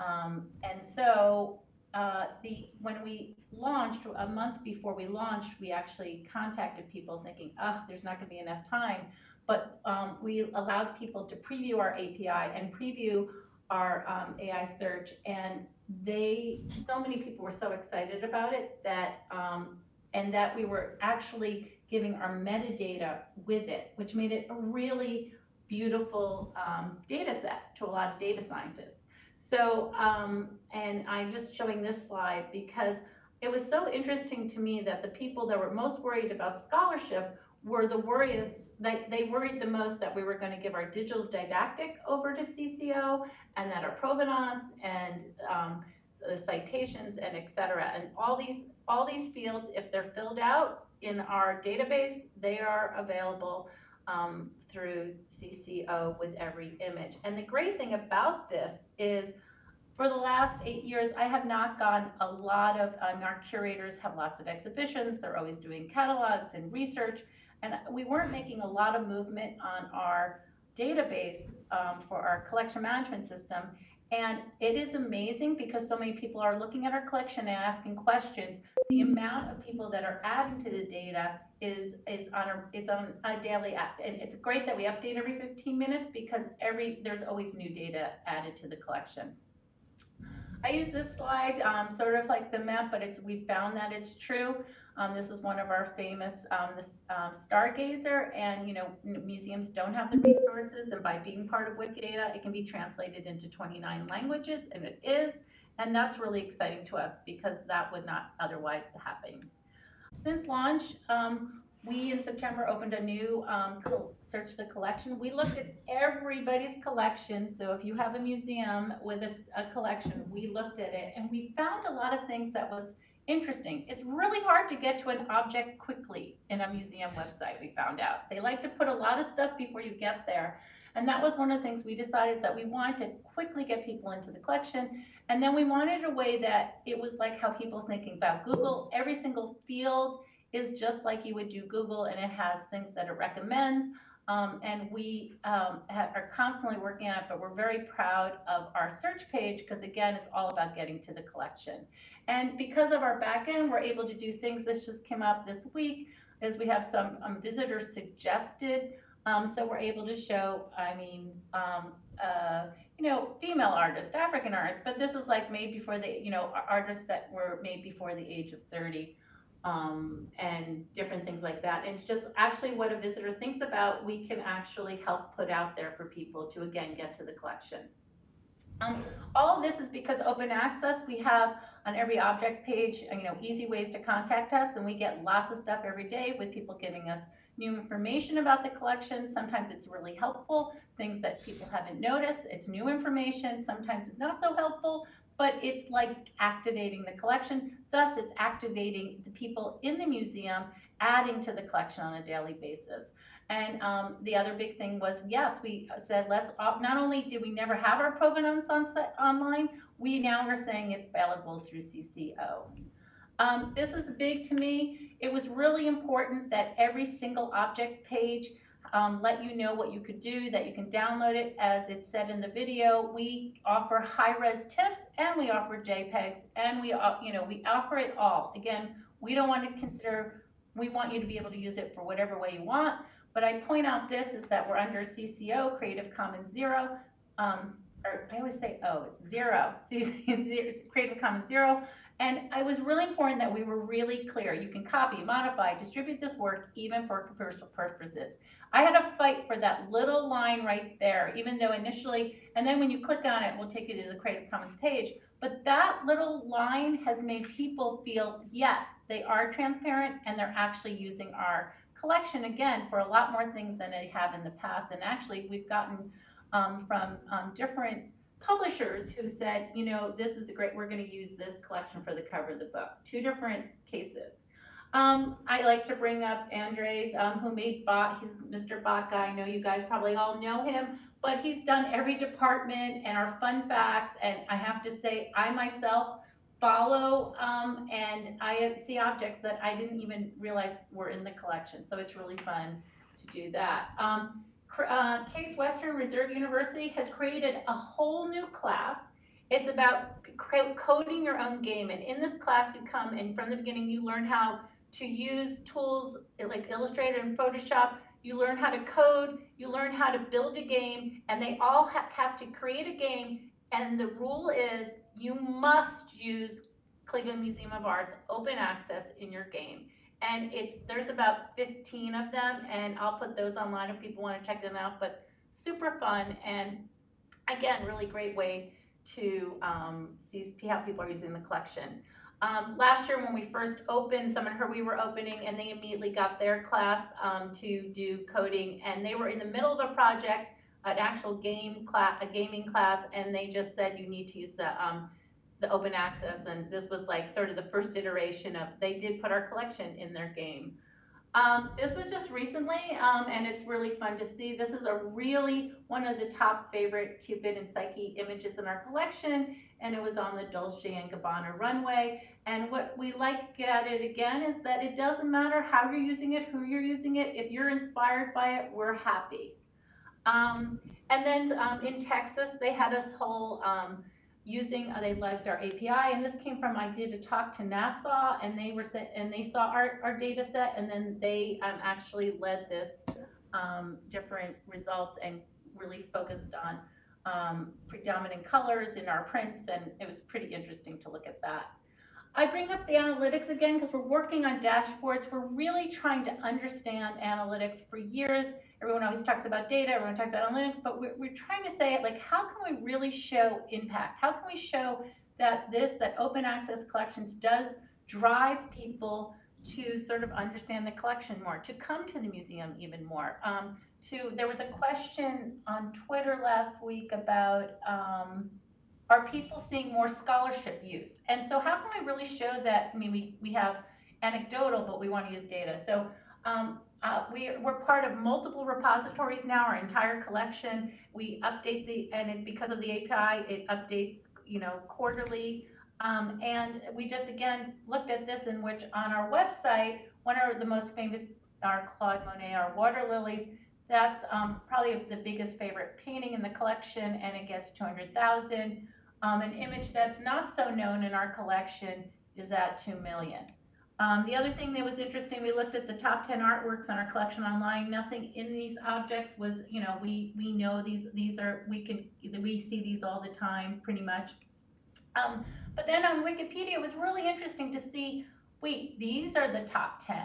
Um, and so uh, the when we launched a month before we launched, we actually contacted people thinking, oh, there's not going to be enough time. But um, we allowed people to preview our API and preview our um, AI search, and they, so many people were so excited about it that, um, and that we were actually giving our metadata with it, which made it a really beautiful um, data set to a lot of data scientists. So, um, and I'm just showing this slide because it was so interesting to me that the people that were most worried about scholarship were the worries, they, they worried the most that we were going to give our digital didactic over to CCO and that our provenance and um, the citations and et cetera. And all these, all these fields, if they're filled out in our database, they are available um, through CCO with every image. And the great thing about this is for the last eight years, I have not gone a lot of, um, our curators have lots of exhibitions, they're always doing catalogs and research, and we weren't making a lot of movement on our database um, for our collection management system. And it is amazing because so many people are looking at our collection and asking questions. The amount of people that are adding to the data is is on a is on a daily app, and it's great that we update every 15 minutes because every there's always new data added to the collection. I use this slide um, sort of like the map, but it's we found that it's true. Um, this is one of our famous um, this, um, Stargazer, and you know museums don't have the resources, and by being part of Wikidata, it can be translated into 29 languages, and it is, and that's really exciting to us because that would not otherwise happen. Since launch, um, we in September opened a new um, search the collection. We looked at everybody's collection. So if you have a museum with a, a, collection, we looked at it and we found a lot of things that was interesting. It's really hard to get to an object quickly in a museum website, we found out. They like to put a lot of stuff before you get there. And that was one of the things we decided that we wanted to quickly get people into the collection. And then we wanted a way that it was like how people thinking about Google. Every single field is just like you would do Google and it has things that it recommends. Um, and we um, are constantly working on it, but we're very proud of our search page because again, it's all about getting to the collection. And because of our backend, we're able to do things. This just came up this week, is we have some um, visitors suggested. Um, so we're able to show, I mean, um, uh, you know, female artists, African artists, but this is like made before the, you know, artists that were made before the age of 30 um, and different things like that. It's just actually what a visitor thinks about, we can actually help put out there for people to again get to the collection. Um, all of this is because open access, we have on every object page, you know, easy ways to contact us, and we get lots of stuff every day with people giving us new information about the collection. Sometimes it's really helpful, things that people haven't noticed. It's new information. Sometimes it's not so helpful, but it's like activating the collection. Thus, it's activating the people in the museum, adding to the collection on a daily basis. And um, the other big thing was, yes, we said, let's, not only did we never have our provenance on online, we now are saying it's available through CCO. Um, this is big to me. It was really important that every single object page um, let you know what you could do, that you can download it. As it said in the video, we offer high-res TIFFs and we offer JPEGs and we, you know, we offer it all. Again, we don't want to consider, we want you to be able to use it for whatever way you want. But I point out this is that we're under CCO, Creative Commons Zero, um, or I always say oh, it's zero, Creative Commons Zero. And it was really important that we were really clear. You can copy, modify, distribute this work even for commercial purposes. I had to fight for that little line right there, even though initially, and then when you click on it, we'll take you to the Creative Commons page. But that little line has made people feel, yes, they are transparent and they're actually using our collection again for a lot more things than they have in the past. And actually, we've gotten um, from um, different publishers who said, you know, this is a great, we're going to use this collection for the cover of the book. Two different cases. Um, I like to bring up Andres, um, who made Bot. He's Mr. Bot guy. I know you guys probably all know him, but he's done every department and our fun facts. And I have to say, I myself follow um, and I see objects that I didn't even realize were in the collection. So it's really fun to do that. Um, uh, Case Western Reserve University has created a whole new class. It's about coding your own game. And in this class, you come and from the beginning, you learn how to use tools like Illustrator and Photoshop. You learn how to code, you learn how to build a game, and they all ha have to create a game. And the rule is you must use Cleveland Museum of Art's open access in your game. And it's there's about 15 of them, and I'll put those online if people want to check them out. But super fun, and again, really great way to um, see how people are using the collection. Um, last year when we first opened, someone heard we were opening and they immediately got their class um, to do coding and they were in the middle of a project, an actual game class, a gaming class, and they just said you need to use the, um, the open access and this was like sort of the first iteration of, they did put our collection in their game. Um, this was just recently, um, and it's really fun to see. This is a really one of the top favorite Cupid and Psyche images in our collection, and it was on the Dolce & Gabbana runway. And what we like at it again is that it doesn't matter how you're using it, who you're using it. If you're inspired by it, we're happy. Um, and then um, in Texas, they had us whole um, using, uh, they liked our API, and this came from, I did a talk to NASA, and they were, and they saw our, our data set, and then they um, actually led this um, different results and really focused on um, predominant colors in our prints, and it was pretty interesting to look at that. I bring up the analytics again because we're working on dashboards. We're really trying to understand analytics for years. Everyone always talks about data, everyone talks about analytics, but we're, we're trying to say like, how can we really show impact? How can we show that this, that open access collections does drive people to sort of understand the collection more, to come to the museum even more. Um, to there was a question on Twitter last week about um, are people seeing more scholarship use? And so how can we really show that? I mean, we, we have anecdotal, but we want to use data. So um, uh, we, we're part of multiple repositories now, our entire collection. We update the, and it, because of the API, it updates, you know, quarterly. Um, and we just, again, looked at this in which on our website, one of the most famous, our Claude Monet, our water lilies, that's um, probably the biggest favorite painting in the collection, and it gets 200,000. Um, an image that's not so known in our collection is at 2 million. Um, the other thing that was interesting, we looked at the top 10 artworks on our collection online. Nothing in these objects was, you know, we, we know these, these are, we can, we see these all the time pretty much. Um, but then on Wikipedia, it was really interesting to see, wait, these are the top 10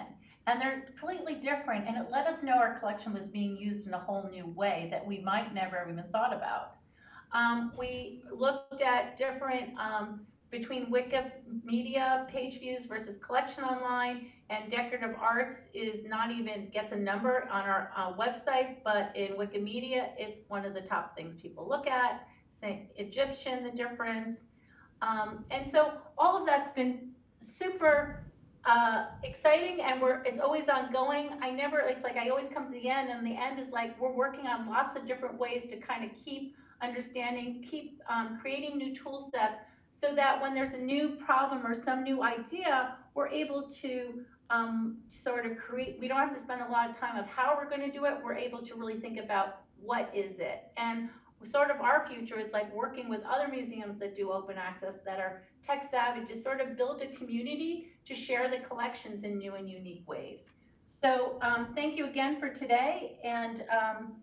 and they're completely different. And it let us know our collection was being used in a whole new way that we might never have even thought about. Um, we looked at different um, between Wikimedia page views versus collection online, and decorative arts is not even gets a number on our uh, website, but in Wikimedia, it's one of the top things people look at. Say Egyptian, the difference, um, and so all of that's been super uh, exciting, and we're it's always ongoing. I never it's like I always come to the end, and the end is like we're working on lots of different ways to kind of keep understanding, keep um, creating new tool sets so that when there's a new problem or some new idea, we're able to um, sort of create, we don't have to spend a lot of time of how we're going to do it. We're able to really think about what is it. And sort of our future is like working with other museums that do open access that are tech savvy to sort of build a community to share the collections in new and unique ways. So um, thank you again for today. And um,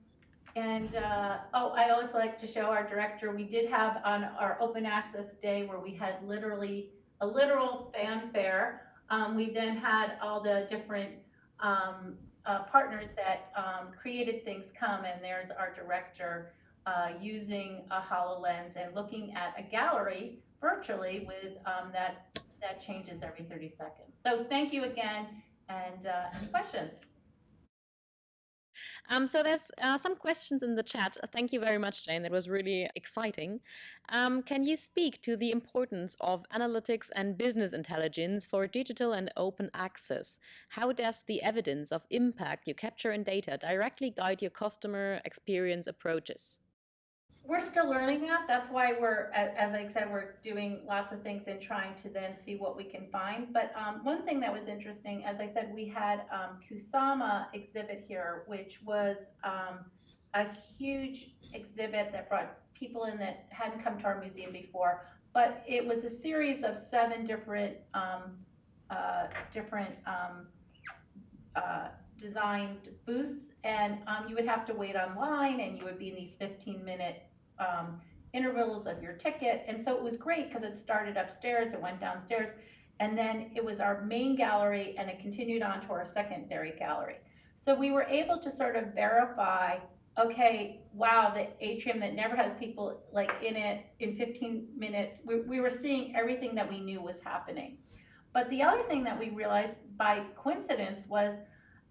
and uh, oh, I always like to show our director. We did have on our open access day where we had literally a literal fanfare. Um, we then had all the different um, uh, partners that um, created things come, and there's our director uh, using a HoloLens and looking at a gallery virtually with um, that that changes every 30 seconds. So thank you again, and uh, any questions? Um, so there's uh, some questions in the chat. Thank you very much, Jane. That was really exciting. Um, can you speak to the importance of analytics and business intelligence for digital and open access? How does the evidence of impact you capture in data directly guide your customer experience approaches? We're still learning that. That's why we're, as I said, we're doing lots of things and trying to then see what we can find. But um, one thing that was interesting, as I said, we had um, Kusama exhibit here, which was um, a huge exhibit that brought people in that hadn't come to our museum before. But it was a series of seven different um, uh, different um, uh, designed booths, and um, you would have to wait online, and you would be in these 15 minute um, intervals of your ticket. And so it was great because it started upstairs, it went downstairs, and then it was our main gallery and it continued on to our secondary gallery. So we were able to sort of verify, okay, wow, the atrium that never has people like in it in 15 minutes, we, we were seeing everything that we knew was happening. But the other thing that we realized by coincidence was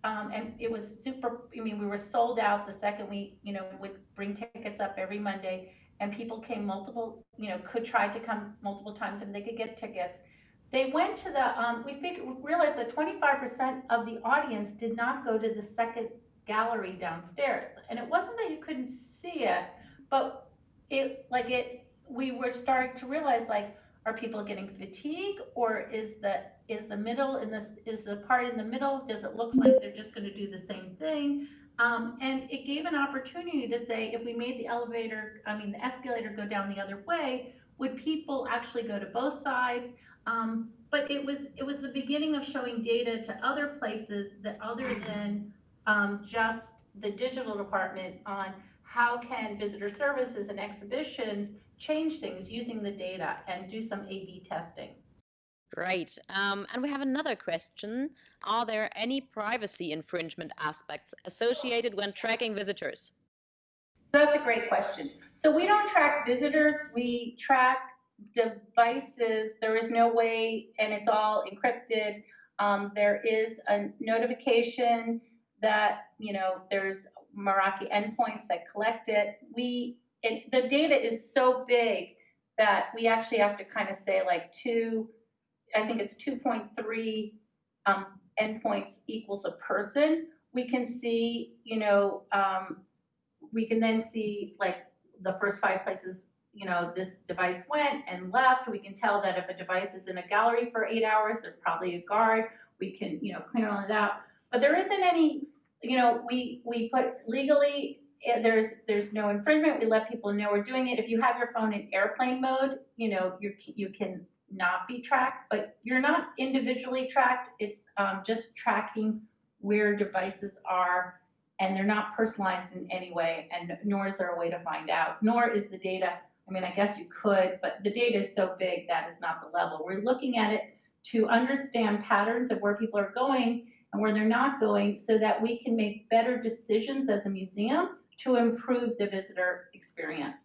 um, and it was super, I mean, we were sold out the second we, you know, would bring tickets up every Monday and people came multiple, you know, could try to come multiple times and they could get tickets. They went to the, um, we figured, realized that 25% of the audience did not go to the second gallery downstairs. And it wasn't that you couldn't see it, but it, like it, we were starting to realize like, are people getting fatigued or is the is the middle in this is the part in the middle does it look like they're just going to do the same thing um, and it gave an opportunity to say if we made the elevator i mean the escalator go down the other way would people actually go to both sides um, but it was it was the beginning of showing data to other places that other than um, just the digital department on how can visitor services and exhibitions change things using the data and do some A-B testing. Great. Um, and we have another question. Are there any privacy infringement aspects associated when tracking visitors? That's a great question. So we don't track visitors, we track devices. There is no way, and it's all encrypted. Um, there is a notification that, you know, there's Meraki endpoints that collect it. We it, the data is so big that we actually have to kind of say like two, I think it's 2.3 um, endpoints equals a person. We can see, you know, um, we can then see like the first five places, you know, this device went and left. We can tell that if a device is in a gallery for eight hours, there's probably a guard. We can, you know, clear all it out. But there isn't any, you know, we, we put legally there's there's no infringement. We let people know we're doing it. If you have your phone in airplane mode, you know you you can not be tracked, but you're not individually tracked. It's um, just tracking where devices are, and they're not personalized in any way. And nor is there a way to find out. Nor is the data. I mean, I guess you could, but the data is so big that is not the level. We're looking at it to understand patterns of where people are going and where they're not going so that we can make better decisions as a museum to improve the visitor experience.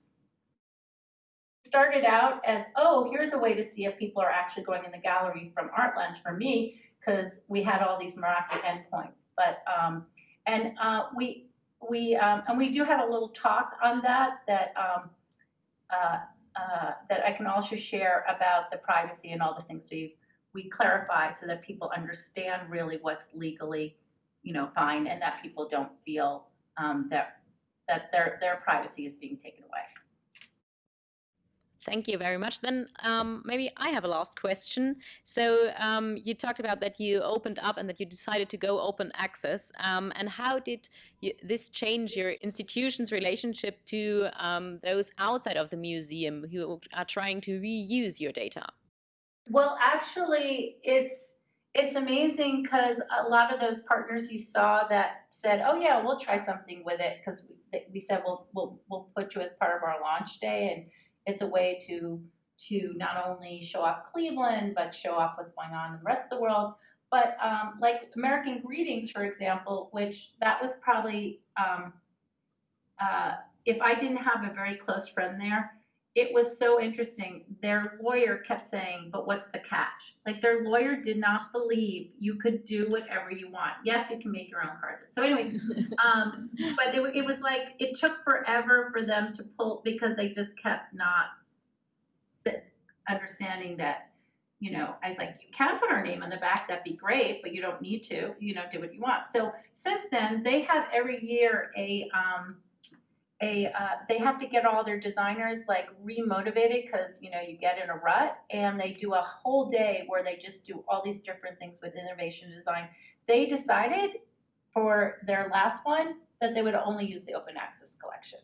Started out as, oh, here's a way to see if people are actually going in the gallery from ArtLens for me, because we had all these Meraki endpoints. But um, and uh, we we um, and we do have a little talk on that that um, uh, uh, that I can also share about the privacy and all the things we we clarify so that people understand really what's legally you know fine and that people don't feel um, that that their, their privacy is being taken away. Thank you very much. Then um, maybe I have a last question. So um, you talked about that you opened up and that you decided to go open access. Um, and how did you, this change your institution's relationship to um, those outside of the museum who are trying to reuse your data? Well, actually, it's it's amazing because a lot of those partners you saw that said, "Oh yeah, we'll try something with it," because we, we said we'll we'll we'll put you as part of our launch day, and it's a way to to not only show off Cleveland but show off what's going on in the rest of the world. But um, like American Greetings, for example, which that was probably um, uh, if I didn't have a very close friend there, it was so interesting. Their lawyer kept saying, but what's the catch? Like their lawyer did not believe you could do whatever you want. Yes, you can make your own cards. So anyway, um, but it, it was like, it took forever for them to pull because they just kept not understanding that, you know, I was like, you can put our name on the back, that'd be great, but you don't need to, you know, do what you want. So since then, they have every year a, um, a uh, they have to get all their designers like remotivated because you know you get in a rut and they do a whole day where they just do all these different things with innovation design. They decided for their last one that they would only use the open access collection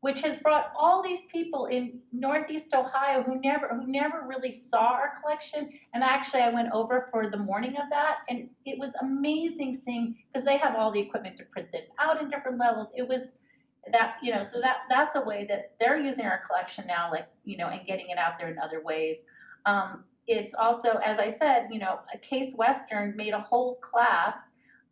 which has brought all these people in northeast ohio who never who never really saw our collection and actually i went over for the morning of that and it was amazing seeing because they have all the equipment to print it out in different levels. It was that you know so that that's a way that they're using our collection now like you know and getting it out there in other ways. Um, it's also as i said you know a case western made a whole class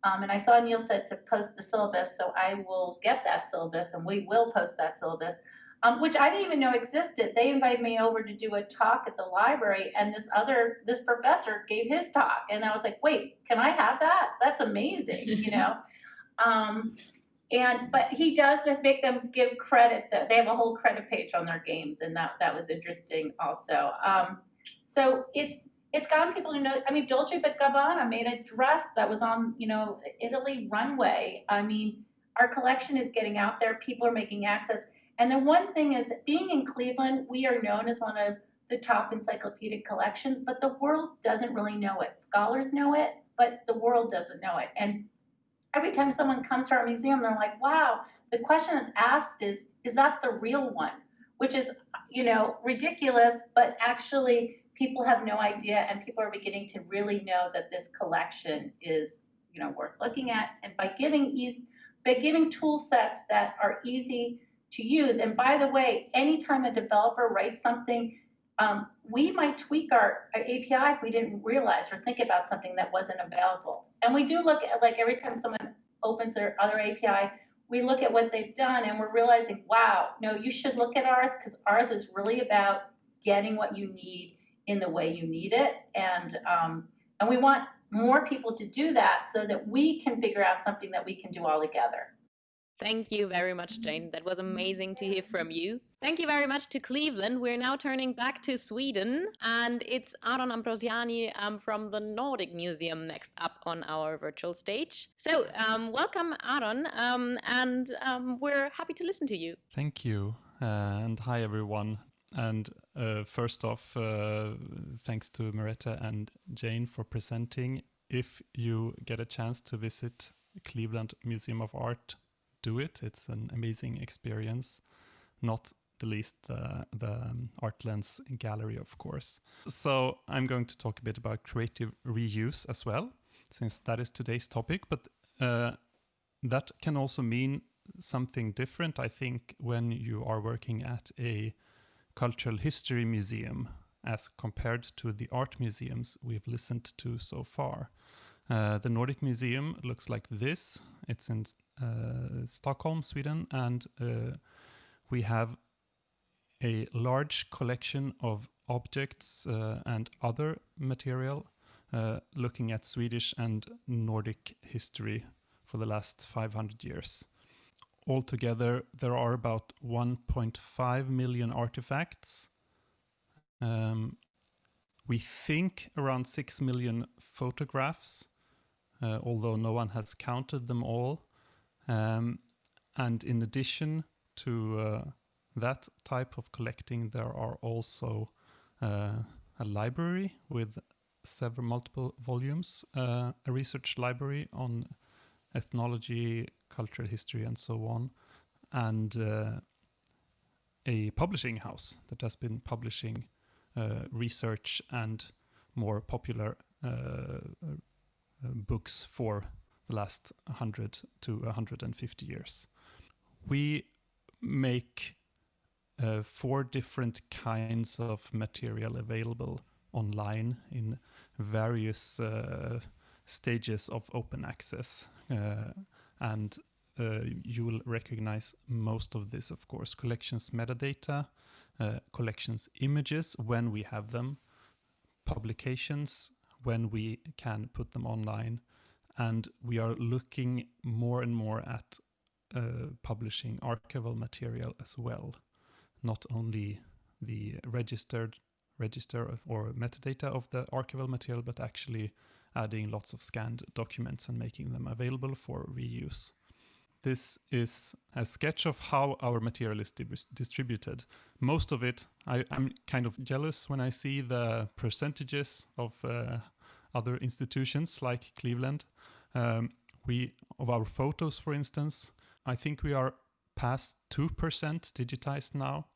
um, and i saw neil said to post the syllabus so i will get that syllabus and we will post that syllabus. Um, which i didn't even know existed. They invited me over to do a talk at the library and this other this professor gave his talk and i was like wait can i have that? That's amazing you know? Um, and but he does make them give credit that they have a whole credit page on their games, and that that was interesting also. Um, so it's it's gotten people to know. I mean, Dolce & Gabbana made a dress that was on you know Italy runway. I mean, our collection is getting out there. People are making access. And the one thing is, being in Cleveland, we are known as one of the top encyclopedic collections, but the world doesn't really know it. Scholars know it, but the world doesn't know it. And every time someone comes to our museum, they're like, wow, the question that's asked is, is that the real one? Which is, you know, ridiculous, but actually people have no idea and people are beginning to really know that this collection is, you know, worth looking at. And by giving ease, by giving tool sets that are easy to use, and by the way, anytime a developer writes something, um, we might tweak our, our API if we didn't realize or think about something that wasn't available. And we do look at, like, every time someone opens their other API, we look at what they've done and we're realizing, wow, no, you should look at ours because ours is really about getting what you need in the way you need it. And, um, and we want more people to do that so that we can figure out something that we can do all together. Thank you very much, Jane. That was amazing to hear from you. Thank you very much to Cleveland. We're now turning back to Sweden, and it's Aron Ambrosiani um, from the Nordic Museum next up on our virtual stage. So, um, welcome, Aron, um, and um, we're happy to listen to you. Thank you, uh, and hi, everyone. And uh, first off, uh, thanks to Merete and Jane for presenting. If you get a chance to visit Cleveland Museum of Art do it. It's an amazing experience, not the least the, the um, ArtLens gallery, of course. So I'm going to talk a bit about creative reuse as well, since that is today's topic. But uh, that can also mean something different, I think, when you are working at a cultural history museum as compared to the art museums we've listened to so far. Uh, the Nordic Museum looks like this. It's in uh, Stockholm, Sweden, and uh, we have a large collection of objects uh, and other material looking at Swedish and Nordic history for the last 500 years. Altogether, there are about 1.5 million artifacts. Um, we think around 6 million photographs, uh, although no one has counted them all. Um, and in addition to uh, that type of collecting, there are also uh, a library with several multiple volumes, uh, a research library on ethnology, cultural history, and so on, and uh, a publishing house that has been publishing uh, research and more popular books for the last 100 to 150 years. We make uh, four different kinds of material available online in various uh, stages of open access. Uh, and uh, you will recognize most of this, of course. Collections metadata, uh, collections images when we have them, publications when we can put them online, and we are looking more and more at uh, publishing archival material as well, not only the registered register or metadata of the archival material, but actually adding lots of scanned documents and making them available for reuse. This is a sketch of how our material is distributed. Most of it, I, am kind of jealous when I see the percentages of uh, other institutions like Cleveland. Um, we of our photos, for instance, I think we are past 2% digitized now,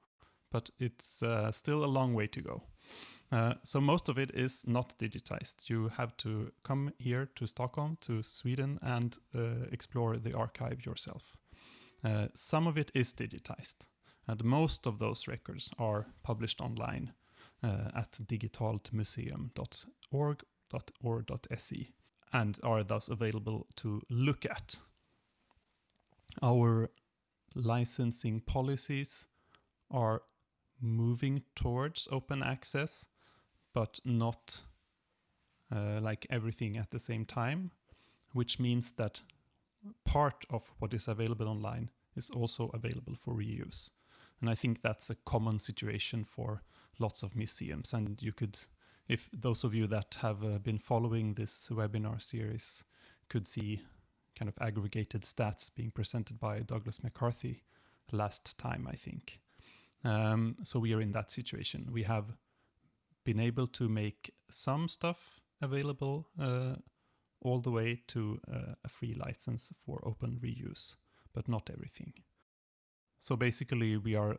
but it's uh, still a long way to go. Uh, so most of it is not digitized. You have to come here to Stockholm, to Sweden, and uh, explore the archive yourself. Uh, some of it is digitized, and most of those records are published online at uh, at digitaltmuseum.org.or.se and are thus available to look at. Our licensing policies are moving towards open access but not uh, like everything at the same time, which means that part of what is available online is also available for reuse. And I think that's a common situation for lots of museums. And you could, if those of you that have uh, been following this webinar series could see kind of aggregated stats being presented by Douglas McCarthy last time, I think. Um, so we are in that situation. We have been able to make some stuff available uh, all the way to uh, a free license for open reuse, but not everything. So basically, we are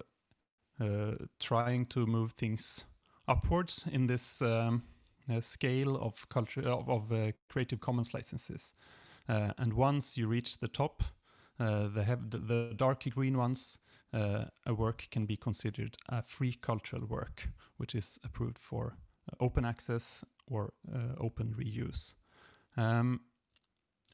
uh, trying to move things upwards in this um, uh, scale of culture of, of uh, Creative Commons licenses. Uh, and once you reach the top, the, the, the dark green ones uh, a work can be considered a free cultural work, which is approved for uh, open access or uh, open reuse. Um,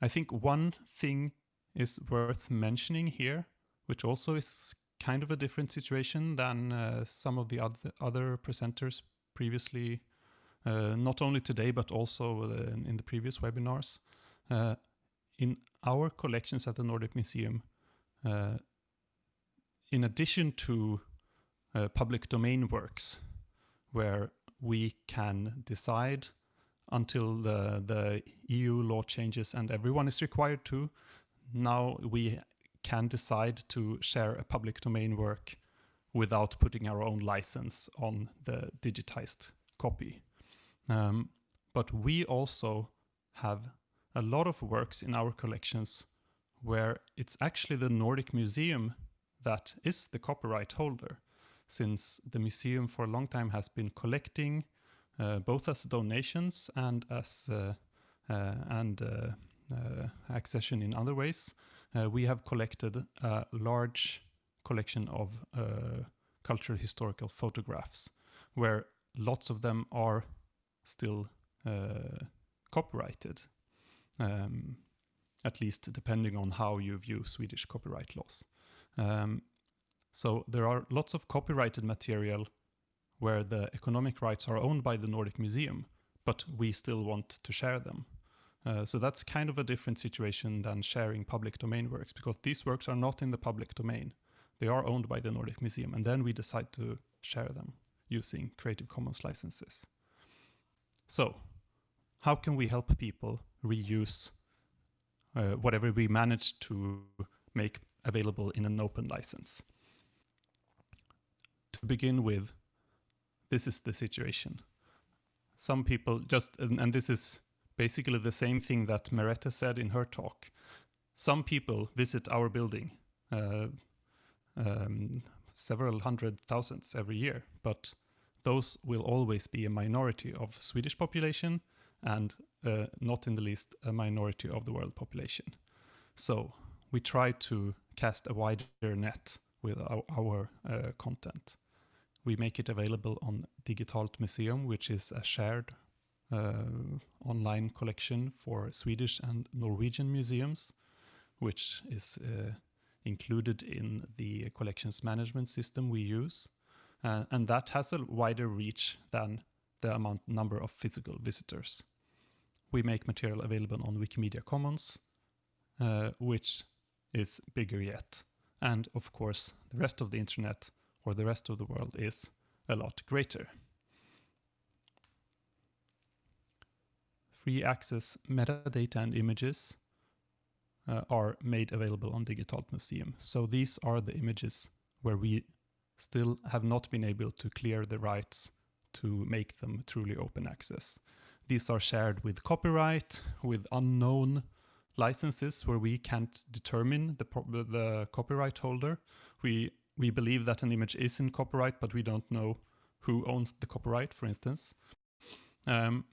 I think one thing is worth mentioning here, which also is kind of a different situation than uh, some of the other, other presenters previously, uh, not only today, but also uh, in the previous webinars. in our collections at the Nordic Museum, in addition to uh, public domain works, where we can decide until the, the EU law changes and everyone is required to, now we can decide to share a public domain work without putting our own license on the digitized copy. Um, but we also have a lot of works in our collections where it's actually the Nordic Museum that is the copyright holder, since the museum for a long time has been collecting uh, both as donations and as uh, uh, and uh, uh, accession in other ways. Uh, we have collected a large collection of cultural historical photographs, where lots of them are still copyrighted. Um, at least depending on how you view Swedish copyright laws. Um, so there are lots of copyrighted material where the economic rights are owned by the Nordic Museum, but we still want to share them. Uh, so that's kind of a different situation than sharing public domain works because these works are not in the public domain. They are owned by the Nordic Museum and then we decide to share them using Creative Commons licenses. So how can we help people reuse uh, whatever we manage to make available in an open license. To begin with, this is the situation. Some people just, and, and this is basically the same thing that Merete said in her talk. Some people visit our building, uh, um, several hundred thousands every year, but those will always be a minority of Swedish population and uh, not in the least a minority of the world population. So we try to cast a wider net with our, our uh, content. We make it available on Digitalt Museum, which is a shared online collection for Swedish and Norwegian museums. which is uh, included in the collections management system we use. Uh, and that has a wider reach than the amount number of physical visitors. We make material available on Wikimedia Commons, uh, which is bigger yet. And of course, the rest of the internet or the rest of the world is a lot greater. Free access metadata and images uh, are made available on Digitalt Museum. So these are the images where we still have not been able to clear the rights to make them truly open access. These are shared with copyright, with unknown licenses where we can't determine the, the copyright holder. We, we believe that an image is in copyright, but we don't know who owns the copyright, for instance. Um,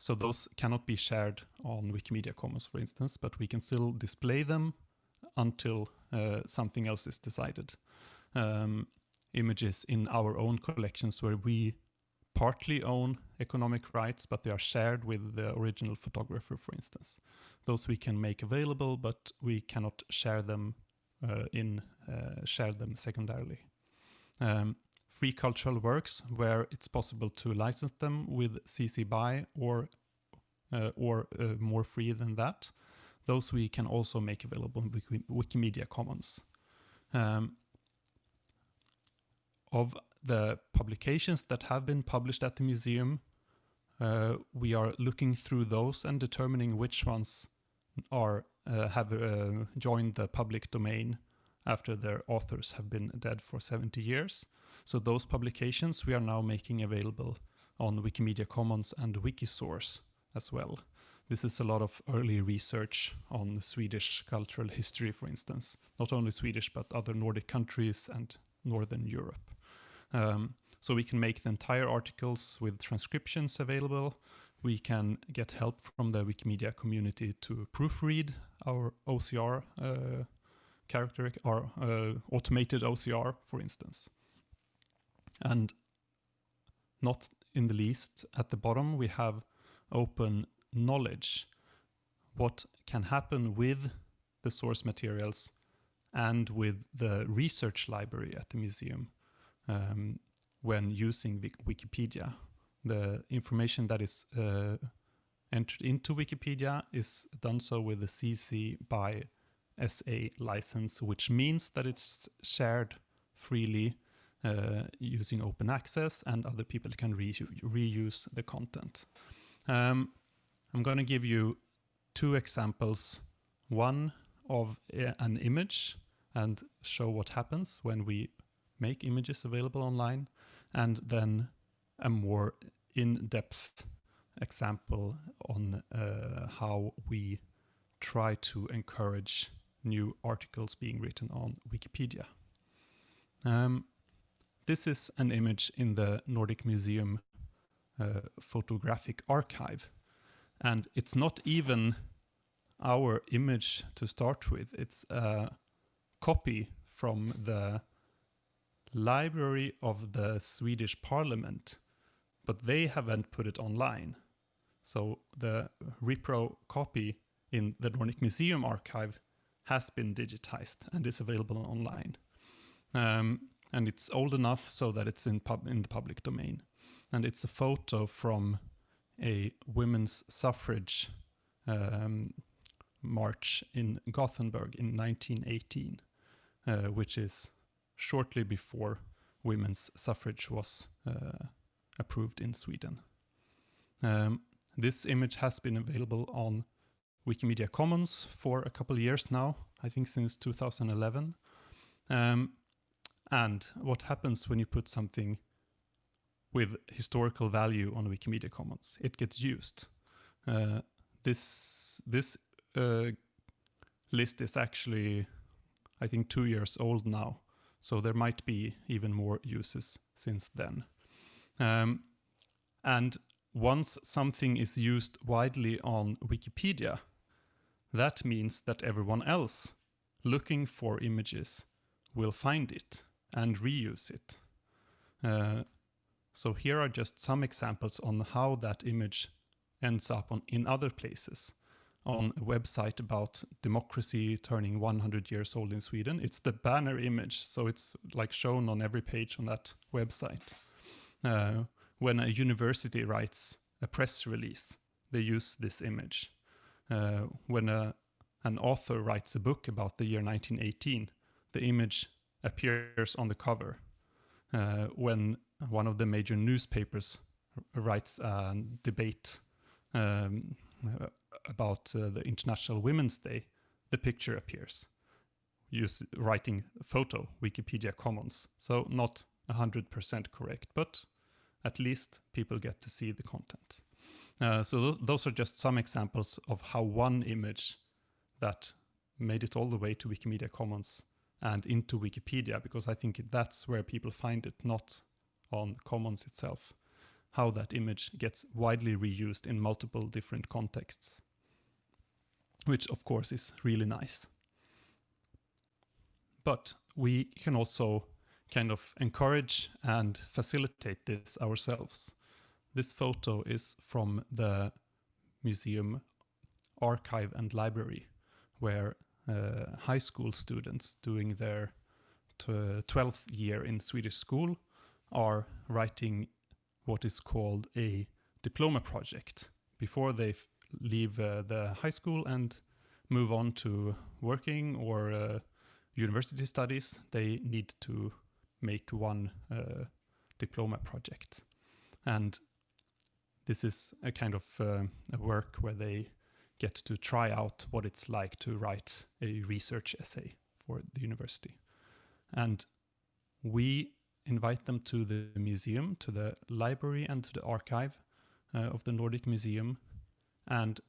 so those cannot be shared on Wikimedia Commons, for instance, but we can still display them until uh, something else is decided. Um, images in our own collections where we partly own economic rights, but they are shared with the original photographer, for instance. Those we can make available, but we cannot share them uh, in uh, share them secondarily. Um, free cultural works where it's possible to license them with CC BY or uh, or uh, more free than that. Those we can also make available in Wiki Wikimedia Commons. Um, of the publications that have been published at the museum, uh, we are looking through those and determining which ones are uh, have uh, joined the public domain after their authors have been dead for 70 years. So those publications we are now making available on Wikimedia Commons and Wikisource as well. This is a lot of early research on Swedish cultural history, for instance. Not only Swedish, but other Nordic countries and Northern Europe. Um, so we can make the entire articles with transcriptions available. We can get help from the Wikimedia community to proofread our OCR uh, character, or uh, automated OCR, for instance. And not in the least, at the bottom we have open knowledge. What can happen with the source materials and with the research library at the museum um, when using Wikipedia. The information that is uh, entered into Wikipedia is done so with the CC BY SA license, which means that it's shared freely uh, using open access and other people can re reuse the content. Um, I'm going to give you two examples. One of uh, an image and show what happens when we make images available online, and then a more in-depth example on uh, how we try to encourage new articles being written on Wikipedia. Um, this is an image in the Nordic Museum uh, photographic archive. And it's not even our image to start with. It's a copy from the library of the Swedish parliament, but they haven't put it online. So the repro copy in the Nordic Museum archive has been digitized and is available online. Um, and it's old enough so that it's in, pub in the public domain. And it's a photo from a women's suffrage um, march in Gothenburg in 1918, uh, which is shortly before women's suffrage was uh, approved in Sweden. Um, this image has been available on Wikimedia Commons for a couple years now, I think since 2011. Um, and what happens when you put something with historical value on Wikimedia Commons? It gets used. Uh, this this uh, list is actually, I think, two years old now. So there might be even more uses since then. Um, and once something is used widely on Wikipedia, that means that everyone else looking for images will find it and reuse it. Uh, so here are just some examples on how that image ends up on, in other places. on a website about democracy turning 100 years old in Sweden. It's the banner image, so it's like shown on every page on that website. Uh, when a university writes a press release, they use this image. Uh, when a, an author writes a book about the year 1918, the image appears on the cover. Uh, when one of the major newspapers writes a debate um, about uh, the International Women's Day, the picture appears. Use writing photo, Wikipedia Commons. So not 100% correct, but at least people get to see the content. Uh, so th those are just some examples of how one image that made it all the way to Wikimedia Commons and into Wikipedia, because I think that's where people find it, not on Commons itself, how that image gets widely reused in multiple different contexts, which of course is really nice. But we can also kind of encourage and facilitate this ourselves. This photo is from the museum archive and library where uh, high school students doing their 12th year in Swedish school are writing what is called a diploma project before they leave uh, the high school and move on to working or uh, university studies, they need to make one uh, diploma project. And this is a kind of uh, a work where they get to try out what it's like to write a research essay for the university. And we invite them to the museum, to the library and to the archive uh, of the Nordic Museum. And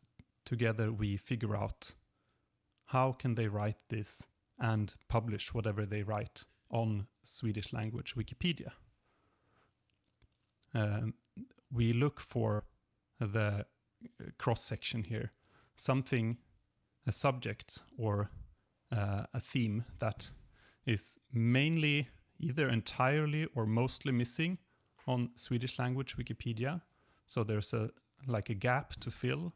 together we figure out how can they write this and publish whatever they write on Swedish language Wikipedia. Um, we look for the uh, cross section here, something, a subject or uh, a theme that is mainly either entirely or mostly missing on Swedish language Wikipedia. So there's a like a gap to fill.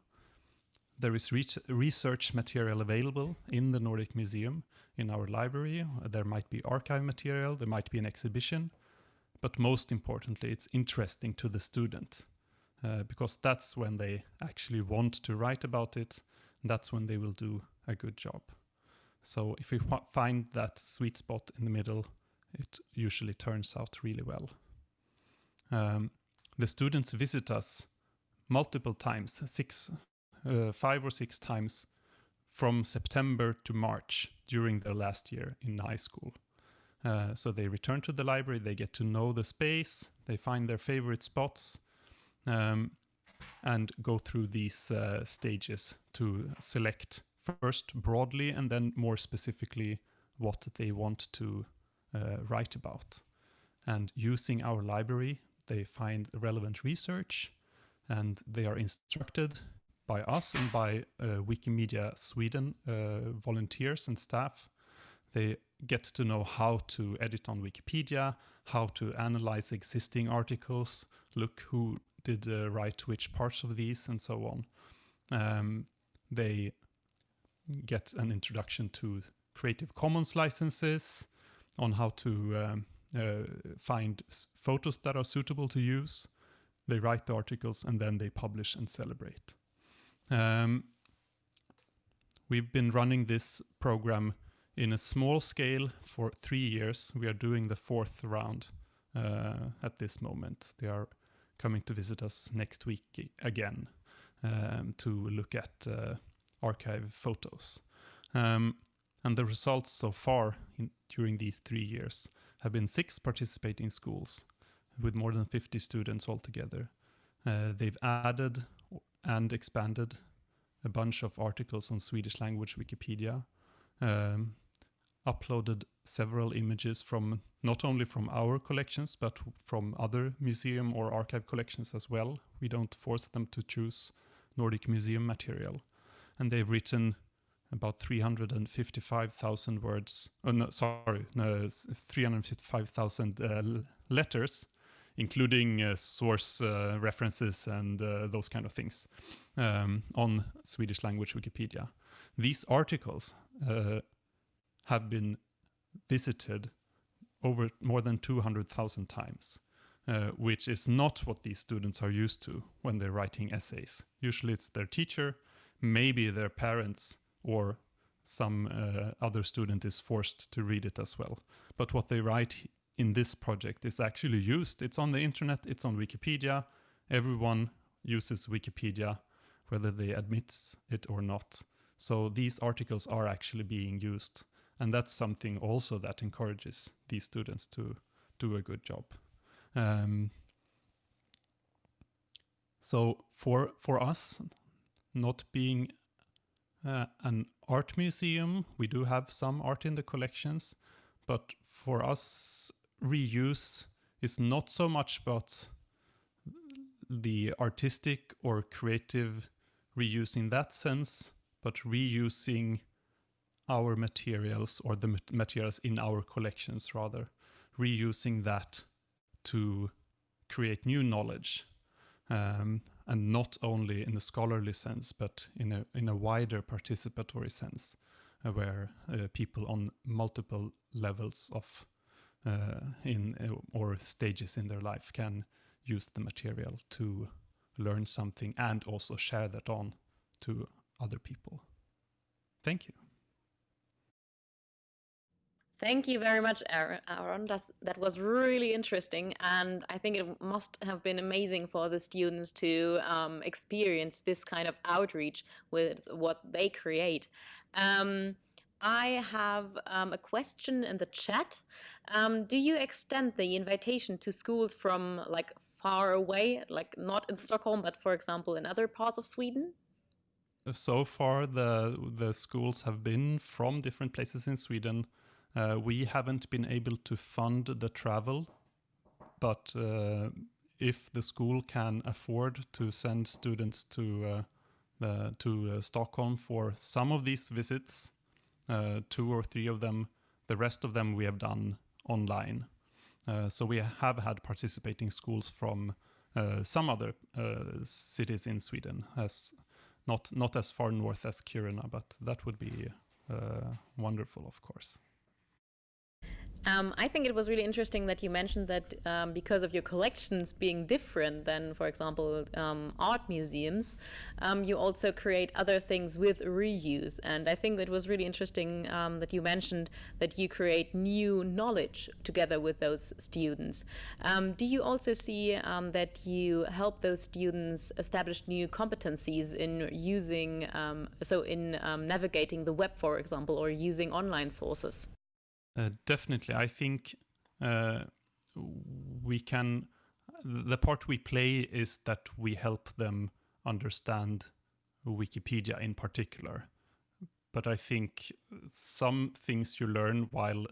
There is research material available in the Nordic Museum, in our library. There might be archive material, there might be an exhibition, but most importantly, it's interesting to the student uh, because that's when they actually want to write about it. That's when they will do a good job. So if we find that sweet spot in the middle, it usually turns out really well. Um, the students visit us multiple times, six, uh, five or six times from September to March during their last year in high school. Uh, so they return to the library, they get to know the space, they find their favorite spots, um, and go through these uh, stages to select first broadly and then more specifically what they want to uh, write about. And using our library, they find relevant research and they are instructed by us and by uh, Wikimedia Sweden uh, volunteers and staff. They get to know how to edit on Wikipedia, how to analyze existing articles, look who did uh, write which parts of these, and so on. Um, they get an introduction to Creative Commons licenses, on how to um, uh, find photos that are suitable to use. They write the articles and then they publish and celebrate. Um, we've been running this program in a small scale for three years. We are doing the fourth round uh, at this moment. They are coming to visit us next week again um, to look at uh, archive photos. Um, and the results so far in, during these three years have been six participating schools with more than 50 students altogether. Uh, they've added and expanded a bunch of articles on Swedish language Wikipedia, um, uploaded several images from not only from our collections, but from other museum or archive collections as well. We don't force them to choose Nordic museum material. And they've written about 355,000 words, oh no, sorry, no, 355,000 uh, letters including uh, source uh, references and uh, those kind of things um, on Swedish language Wikipedia. These articles uh, have been visited over more than 200,000 times. Uh, which is not what these students are used to when they're writing essays. Usually it's their teacher, maybe their parents, or some uh, other student is forced to read it as well. But what they write in this project is actually used. It's on the internet, it's on Wikipedia. Everyone uses Wikipedia, whether they admit it or not. So these articles are actually being used. And that's something also that encourages these students to do a good job. Um, so for for us, not being uh, an art museum, we do have some art in the collections, but for us, reuse is not so much about the artistic or creative reuse in that sense, but reusing our materials or the materials in our collections rather, reusing that to create new knowledge. Um, and not only in the scholarly sense, but in a in a wider participatory sense, uh, where uh, people on multiple levels of uh, in uh, or stages in their life can use the material to learn something and also share that on to other people. Thank you. Thank you very much, Aron. That's, that was really interesting. And I think it must have been amazing for the students to um, experience this kind of outreach with what they create. Um, I have um, a question in the chat. Um, do you extend the invitation to schools from like far away, like not in Stockholm, but for example in other parts of Sweden? So far, the the schools have been from different places in Sweden. Uh, we haven't been able to fund the travel, but uh, if the school can afford to send students to uh, to uh, Stockholm for some of these visits, uh, two or three of them, the rest of them we have done online. Uh, so we have had participating schools from some other cities in Sweden, as not not as far north as Kiruna, but that would be wonderful, of course. Um, I think it was really interesting that you mentioned that um, because of your collections being different than, for example, um, art museums, um, you also create other things with reuse. And I think that was really interesting um, that you mentioned that you create new knowledge together with those students. Um, do you also see that you help those students establish new competencies in using, so in navigating the web, for example, or using online sources? Uh, definitely, I think uh, we can. The part we play is that we help them understand Wikipedia in particular. But I think some things you learn while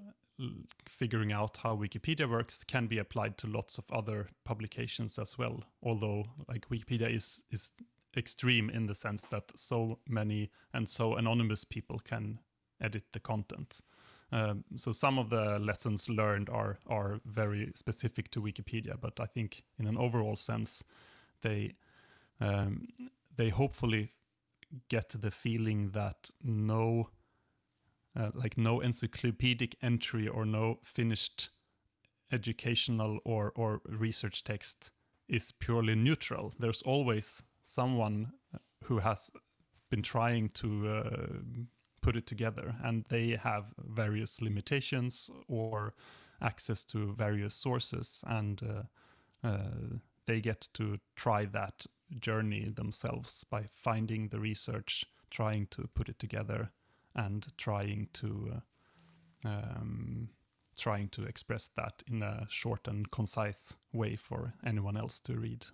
figuring out how Wikipedia works can be applied to lots of other publications as well. Although, like Wikipedia is is extreme in the sense that so many and so anonymous people can edit the content. Um, so some of the lessons learned are are very specific to Wikipedia, but I think in an overall sense, they um, they hopefully get the feeling that no uh, like no encyclopedic entry or no finished educational or or research text is purely neutral. There's always someone who has been trying to uh, put it together and they have various limitations or access to various sources and uh, uh, they get to try that journey themselves by finding the research trying to put it together and trying to uh, um, trying to express that in a short and concise way for anyone else to read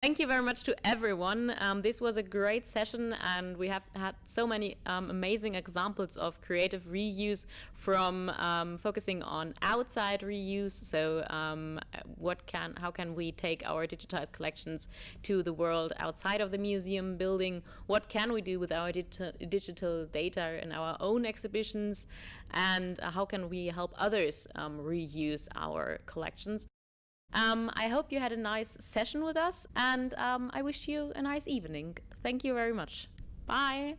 Thank you very much to everyone. Um, this was a great session, and we have had so many um, amazing examples of creative reuse from um, focusing on outside reuse. So, um, what can, how can we take our digitized collections to the world outside of the museum building? What can we do with our digital, data in our own exhibitions? And uh, how can we help others um, reuse our collections? Um, I hope you had a nice session with us, and um, I wish you a nice evening. Thank you very much. Bye.